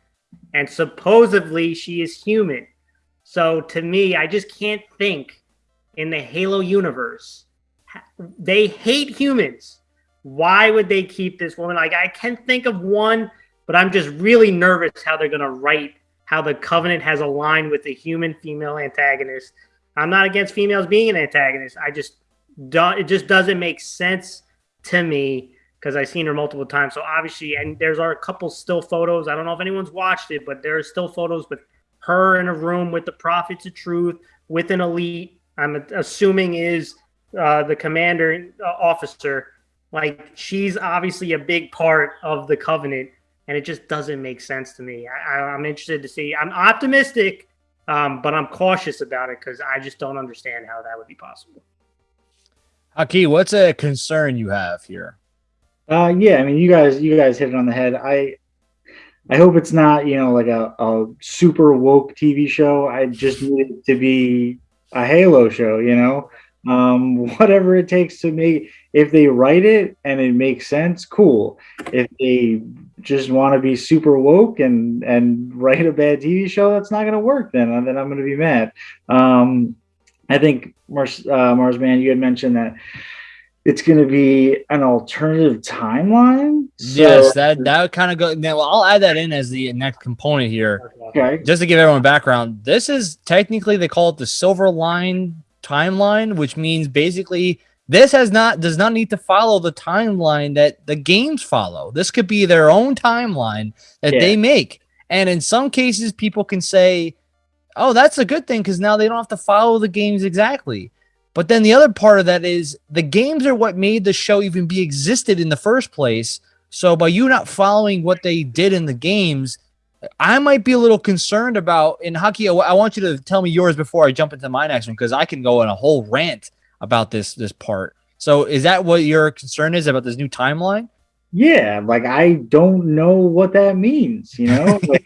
and supposedly she is human. So to me, I just can't think in the Halo universe. They hate humans. Why would they keep this woman? Like I can't think of one, but I'm just really nervous how they're gonna write how the Covenant has aligned with the human female antagonist. I'm not against females being an antagonist. I just don't. It just doesn't make sense to me because I've seen her multiple times. So obviously, and there's are a couple still photos. I don't know if anyone's watched it, but there are still photos with her in a room with the prophets of truth with an elite. I'm assuming is uh, the commander uh, officer. Like she's obviously a big part of the covenant, and it just doesn't make sense to me. I, am interested to see. I'm optimistic, um, but I'm cautious about it because I just don't understand how that would be possible. Haki, what's a concern you have here? Uh, yeah, I mean, you guys, you guys hit it on the head. I, I hope it's not, you know, like a, a super woke TV show. I just need it to be a Halo show, you know, um, whatever it takes to make. If they write it and it makes sense, cool. If they just want to be super woke and and write a bad TV show, that's not going to work. Then then I'm going to be mad. Um, I think Mars, uh, Marsman, you had mentioned that it's going to be an alternative timeline. So, yes, that that would kind of go. Now, I'll add that in as the next component here. Okay. Just to give everyone background, this is technically they call it the Silver Line timeline, which means basically this has not does not need to follow the timeline that the games follow. This could be their own timeline that yeah. they make. And in some cases, people can say, "Oh, that's a good thing because now they don't have to follow the games exactly." But then the other part of that is the games are what made the show even be existed in the first place. So by you not following what they did in the games, I might be a little concerned about. In Haki, I want you to tell me yours before I jump into my next one because I can go on a whole rant about this this part. So is that what your concern is about this new timeline? Yeah, like I don't know what that means. You know, like,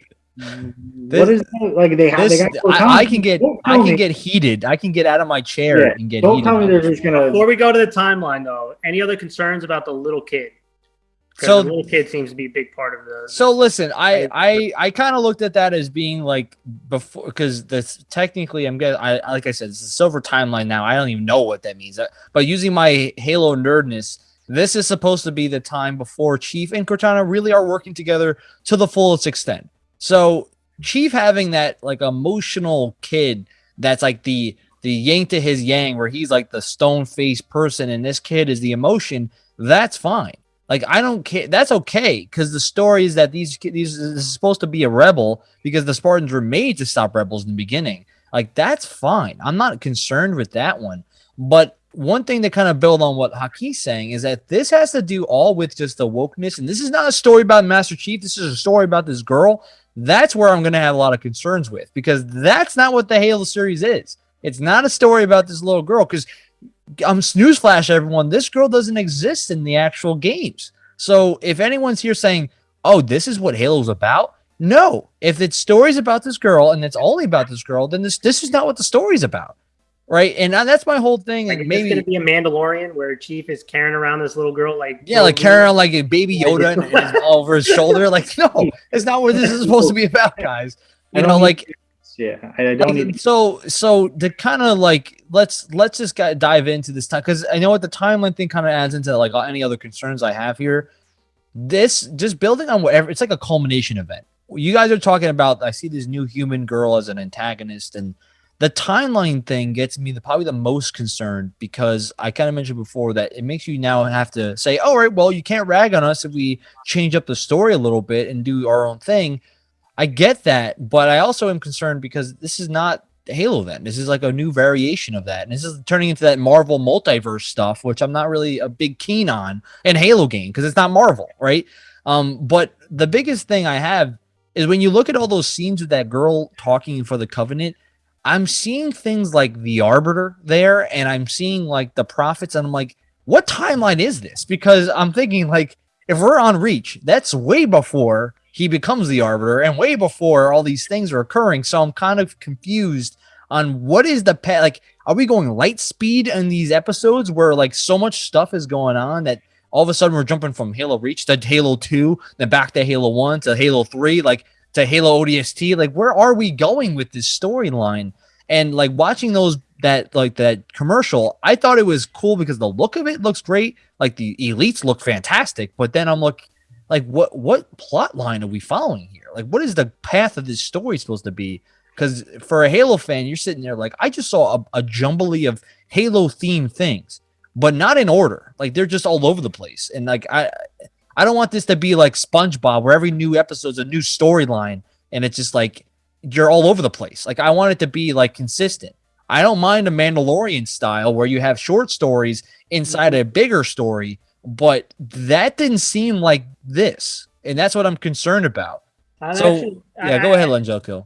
this, what is that? like they have? This, they I, I, can get I can me. get heated. I can get out of my chair yeah, and get. Don't tell me they're just gonna. Before we go to the timeline, though, any other concerns about the little kid? So the little kid seems to be a big part of the. So listen, I I I kind of looked at that as being like before because this technically I'm getting I like I said it's a silver timeline now. I don't even know what that means, but using my Halo nerdness, this is supposed to be the time before Chief and Cortana really are working together to the fullest extent. So Chief having that like emotional kid that's like the the yang to his yang, where he's like the stone faced person, and this kid is the emotion. That's fine. Like I don't care. That's okay because the story is that these these is supposed to be a rebel because the Spartans were made to stop rebels in the beginning. Like that's fine. I'm not concerned with that one. But one thing to kind of build on what Haki's saying is that this has to do all with just the wokeness, and this is not a story about Master Chief. This is a story about this girl that's where I'm going to have a lot of concerns with because that's not what the Halo series is. It's not a story about this little girl because I'm um, newsflash everyone, this girl doesn't exist in the actual games. So if anyone's here saying, "Oh, this is what Halo's about," no. If it's stories about this girl and it's only about this girl, then this this is not what the story's about right? And that's my whole thing. Like, like maybe going to be a Mandalorian where Chief is carrying around this little girl, like yeah, like carrying around like a baby Yoda and his, over his shoulder. Like, no, it's not what this is supposed to be about, guys. You know, like yeah, I don't. Like, so, so to kind of like let's let's just dive into this time because I know what the timeline thing kind of adds into like any other concerns I have here. This just building on whatever it's like a culmination event. You guys are talking about. I see this new human girl as an antagonist and the timeline thing gets me the probably the most concerned because I kind of mentioned before that it makes you now have to say, all right, well, you can't rag on us if we change up the story a little bit and do our own thing. I get that, but I also am concerned because this is not Halo then. This is like a new variation of that. And this is turning into that Marvel multiverse stuff, which I'm not really a big keen on in Halo game because it's not Marvel, right? Um, but the biggest thing I have is when you look at all those scenes with that girl talking for the Covenant, I'm seeing things like the Arbiter there, and I'm seeing like the Prophets, and I'm like, what timeline is this? Because I'm thinking like, if we're on Reach, that's way before he becomes the Arbiter, and way before all these things are occurring. So I'm kind of confused on what is the path. Like, are we going light speed in these episodes where like so much stuff is going on that all of a sudden we're jumping from Halo Reach to Halo 2, then back to Halo 1 to Halo 3? Like, to Halo ODST. Like, where are we going with this storyline? And like watching those that like that commercial, I thought it was cool because the look of it looks great. Like the elites look fantastic, but then I'm like, like what what plot line are we following here? Like, what is the path of this story supposed to be? Because for a Halo fan, you're sitting there like, I just saw a, a jumbly of Halo themed things, but not in order. Like they're just all over the place. And like I I don't want this to be like SpongeBob, where every new episode's a new storyline, and it's just like you're all over the place. Like I want it to be like consistent. I don't mind a Mandalorian style where you have short stories inside a mm-hmm. bigger story, but that didn't seem like this, and that's what I'm concerned about. I'm so actually, yeah, I, go ahead, Lenjoku.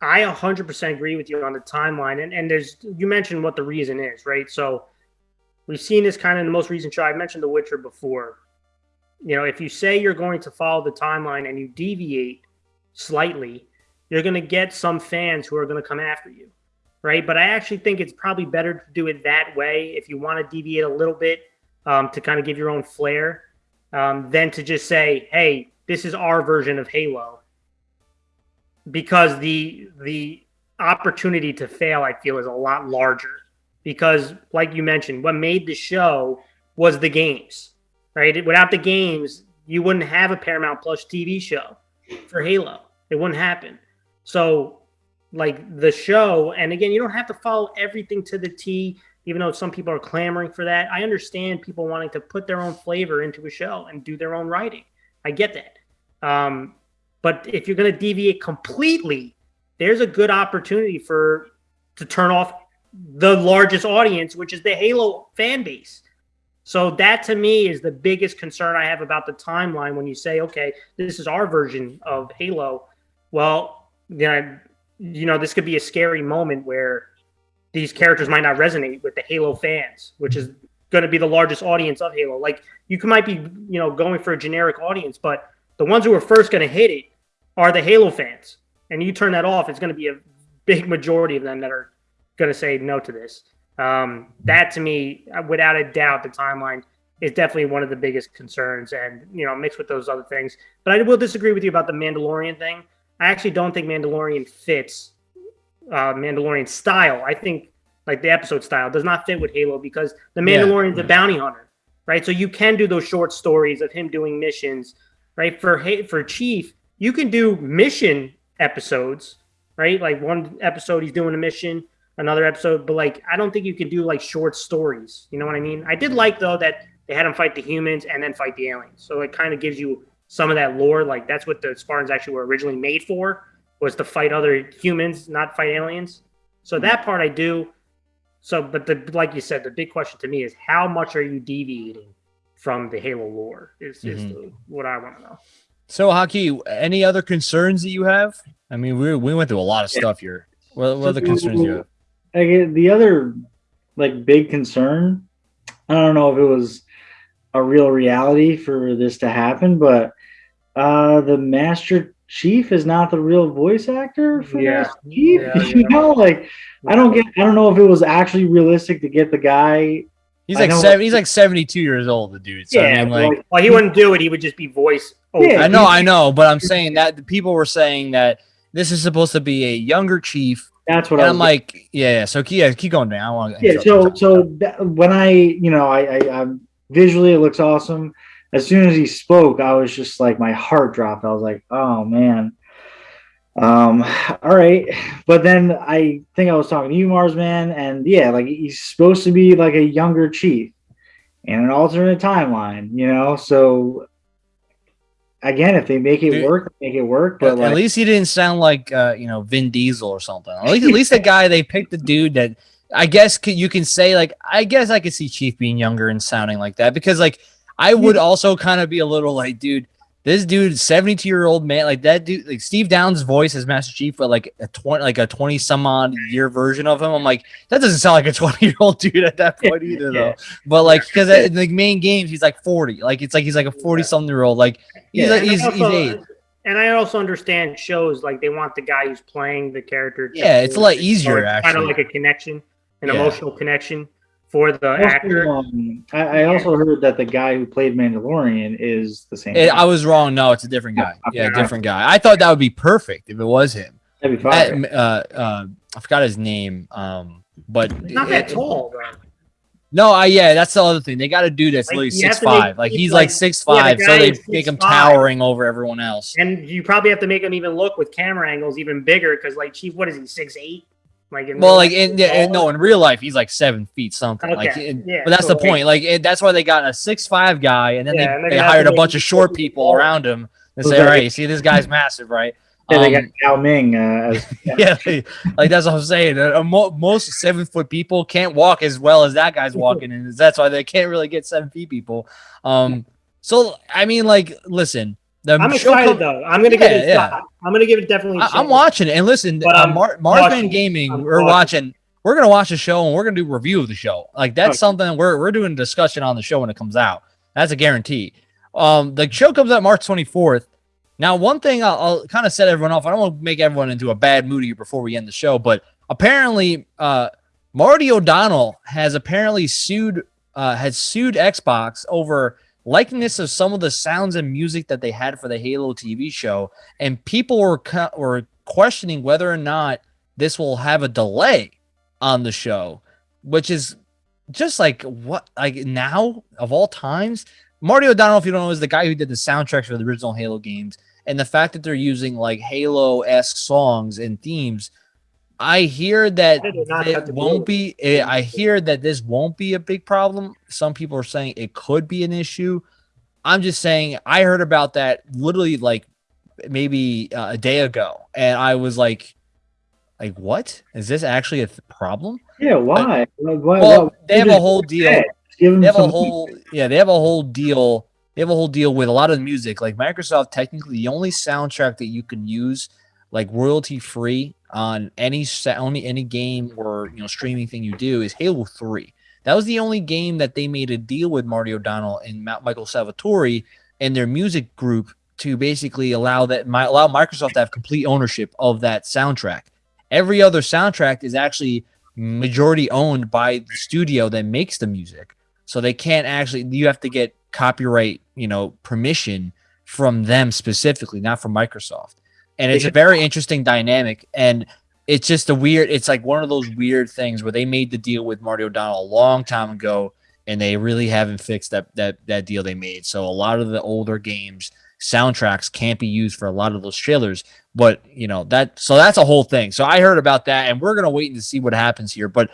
I 100% agree with you on the timeline, and and there's you mentioned what the reason is, right? So we've seen this kind of in the most recent show. I mentioned The Witcher before you know, if you say you're going to follow the timeline and you deviate slightly, you're going to get some fans who are going to come after you, right? But I actually think it's probably better to do it that way if you want to deviate a little bit um, to kind of give your own flair um, than to just say, hey, this is our version of Halo. Because the the opportunity to fail, I feel, is a lot larger. Because, like you mentioned, what made the show was the games, right? Without the games, you wouldn't have a Paramount Plus TV show for Halo. It wouldn't happen. So, like the show, and again, you don't have to follow everything to the T, even though some people are clamoring for that. I understand people wanting to put their own flavor into a show and do their own writing. I get that. Um, but if you're going to deviate completely, there's a good opportunity for to turn off the largest audience, which is the Halo fan base. So that to me is the biggest concern I have about the timeline when you say, okay, this is our version of Halo. Well, then you know, this could be a scary moment where these characters might not resonate with the Halo fans, which is going to be the largest audience of Halo. Like you might be, you know, going for a generic audience, but the ones who are first going to hit it are the Halo fans. And you turn that off, it's going to be a big majority of them that are going to say no to this. Um, that to me, without a doubt, the timeline is definitely one of the biggest concerns, and you know, mixed with those other things. But I will disagree with you about the Mandalorian thing. I actually don't think Mandalorian fits uh, Mandalorian style. I think like the episode style does not fit with Halo because the Mandalorian's yeah. a bounty hunter, right? So you can do those short stories of him doing missions, right? For for Chief, you can do mission episodes, right? Like one episode he's doing a mission, another episode, but like I don't think you can do like short stories. You know what I mean? I did like though that they had him fight the humans and then fight the aliens. So it kind of gives you some of that lore. Like that's what the Spartans actually were originally made for was to fight other humans, not fight aliens. So that part I do. So, but the like you said, the big question to me is how much are you deviating from the Halo lore? Is mm-hmm. is the, what I want to know. So, Haki, any other concerns that you have? I mean, we we went through a lot of stuff here. What, what are the concerns you have? Again, the other like big concern, I don't know if it was a real reality for this to happen, but uh the Master Chief is not the real voice actor for yeah. Master Chief. Yeah, you know, like I don't get I don't know if it was actually realistic to get the guy He's like seven, he's like seventy two years old, the dude. So yeah, I mean, like, well, he wouldn't do it. He would just be voice. Yeah, I know, I know, but I'm saying that the people were saying that this is supposed to be a younger chief. That's what I'm like. Yeah, so keep, yeah, keep going, man. I want. Yeah, so so that, when I, you know, I, I, I'm visually it looks awesome. As soon as he spoke, I was just like my heart dropped. I was like, oh man. Um, all right. But then I think I was talking to you, Marsman, and yeah, like he's supposed to be like a younger chief in an alternate timeline, you know. So again, if they make it Dude, work, make it work. But like, at least he didn't sound like uh, you know Vin Diesel or something. At least, at least the guy they picked the dude that I guess you can say like I guess I could see Chief being younger and sounding like that because like I would also kind of be a little like, dude, this dude, 72 year old man, like that dude, like Steve Downes' voice as Master Chief, but like a 20, like a 20 some odd year version of him. I'm like, that doesn't sound like a 20 year old dude at that point either, though. But like, because uh, in the main games, he's like 40. Like, it's like he's like a 40 something year old. Like, he's, yeah, like, he's, also, he's eight. And I also understand shows like they want the guy who's playing the character. Yeah, it's a lot easier, actually. Kind of like a connection, an yeah. emotional connection for the also, actor. Um, I, I, also heard that the guy who played Mandalorian is the same. It, I was wrong. No, it's a different guy. Yeah, different guy. I thought that would be perfect if it was him. That'd be fine. uh, uh, I forgot his name. Um, but not that tall, bro. No, I yeah, that's the other thing. They got to do this. like, literally six five. Like he's like, like six five, yeah, so they make him towering over everyone else. And you probably have to make him even look with camera angles even bigger because like Chief, what is he, six eight? Like well, like in, yeah, no, in real life he's like seven feet something. Okay. Like, in, yeah, but that's the point. Like it, that's why they got a six five guy, and then yeah, they, and they hired a bunch of short people around him and say, "All right, you see this guy's massive, right?" Yeah, um, they got um, Yao Ming. Uh, as, yeah, yeah like that's what I'm saying. Uh, most seven foot people can't walk as well as that guy's walking, and that's why they can't really get seven feet people. Um, so I mean, like, listen, the I'm excited though. I'm gonna yeah, give it yeah. shot. I'm gonna give it definitely. I, am watching it, and listen, but uh, Mar- Marsman Gaming, I'm we're watching. watching. We're gonna watch the show, and we're gonna do a review of the show. Like that's okay. something we're we're doing discussion on the show when it comes out. That's a guarantee. Um, the show comes out March 24th. Now, one thing I'll, I'll kind of set everyone off. I don't want to make everyone into a bad mood here before we end the show, but apparently, uh, Marty O'Donnell has apparently sued uh, has sued Xbox over likeness of some of the sounds and music that they had for the Halo TV show, and people were were questioning whether or not this will have a delay on the show, which is just like what like now of all times, Marty O'Donnell, if you don't know, is the guy who did the soundtracks for the original Halo games, and the fact that they're using like Halo esque songs and themes. I hear that it won't be. eh, I hear that this won't be a big problem. Some people are saying it could be an issue. I'm just saying I heard about that literally like maybe uh, a day ago, and I was like, like what is this actually a th- problem? Yeah, why? Why- why- Well, why- they have a whole deal. They have a whole yeah, they have a whole deal. They have a whole deal with a lot of music. Like Microsoft, technically, the only soundtrack that you can use like royalty free on any sa- only any game or you know streaming thing you do is Halo Three. That was the only game that they made a deal with Marty O'Donnell and Michael Salvatori and their music group to basically allow that allow Microsoft to have complete ownership of that soundtrack. Every other soundtrack is actually majority owned by the studio that makes the music. So they can't actually you have to get copyright, you know, permission from them specifically, not from Microsoft. And it's a very interesting dynamic and it's just a weird it's like one of those weird things where they made the deal with Marty O'Donnell a long time ago and they really haven't fixed that that that deal they made. So a lot of the older games soundtracks can't be used for a lot of those trailers but you know that so that's a whole thing. So i heard about that and we're gonna wait and see what happens here but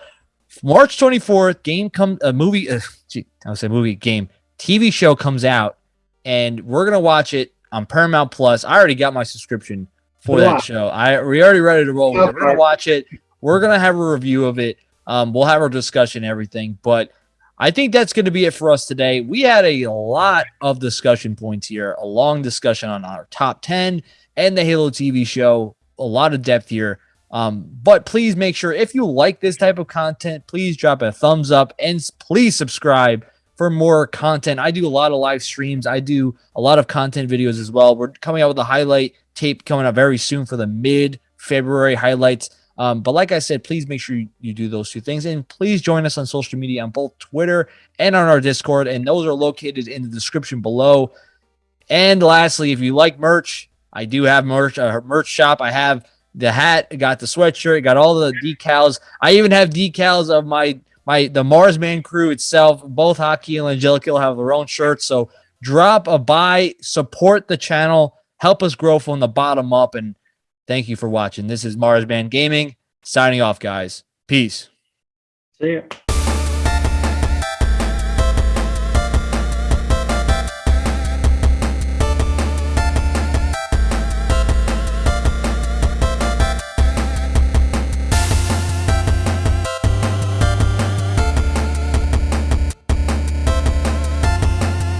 march 24th game come a movie uh, gee, i was say movie game tv show comes out and we're gonna watch it on paramount plus. I already got my subscription for that show. I we already ready to roll we're gonna watch it. We're gonna have a review of it. Um we'll have our discussion everything but I think that's going to be it for us today. We had a lot of discussion points here, a long discussion on our top 10 and the Halo TV show, a lot of depth here. Um, but please make sure if you like this type of content, please drop a thumbs up and please subscribe for more content. I do a lot of live streams, I do a lot of content videos as well. We're coming out with a highlight tape coming up very soon for the mid February highlights. Um, but like I said, please make sure you, you do those two things. And please join us on social media on both Twitter and on our Discord. And those are located in the description below. And lastly, if you like merch, I do have merch, a merch shop. I have the hat, got the sweatshirt, got all the decals. I even have decals of my my the Marsman crew itself. Both Haki and Angelica have their own shirts. So drop a buy, support the channel, help us grow from the bottom up. And thank you for watching. This is Marsman Gaming signing off, guys. Peace. See ya.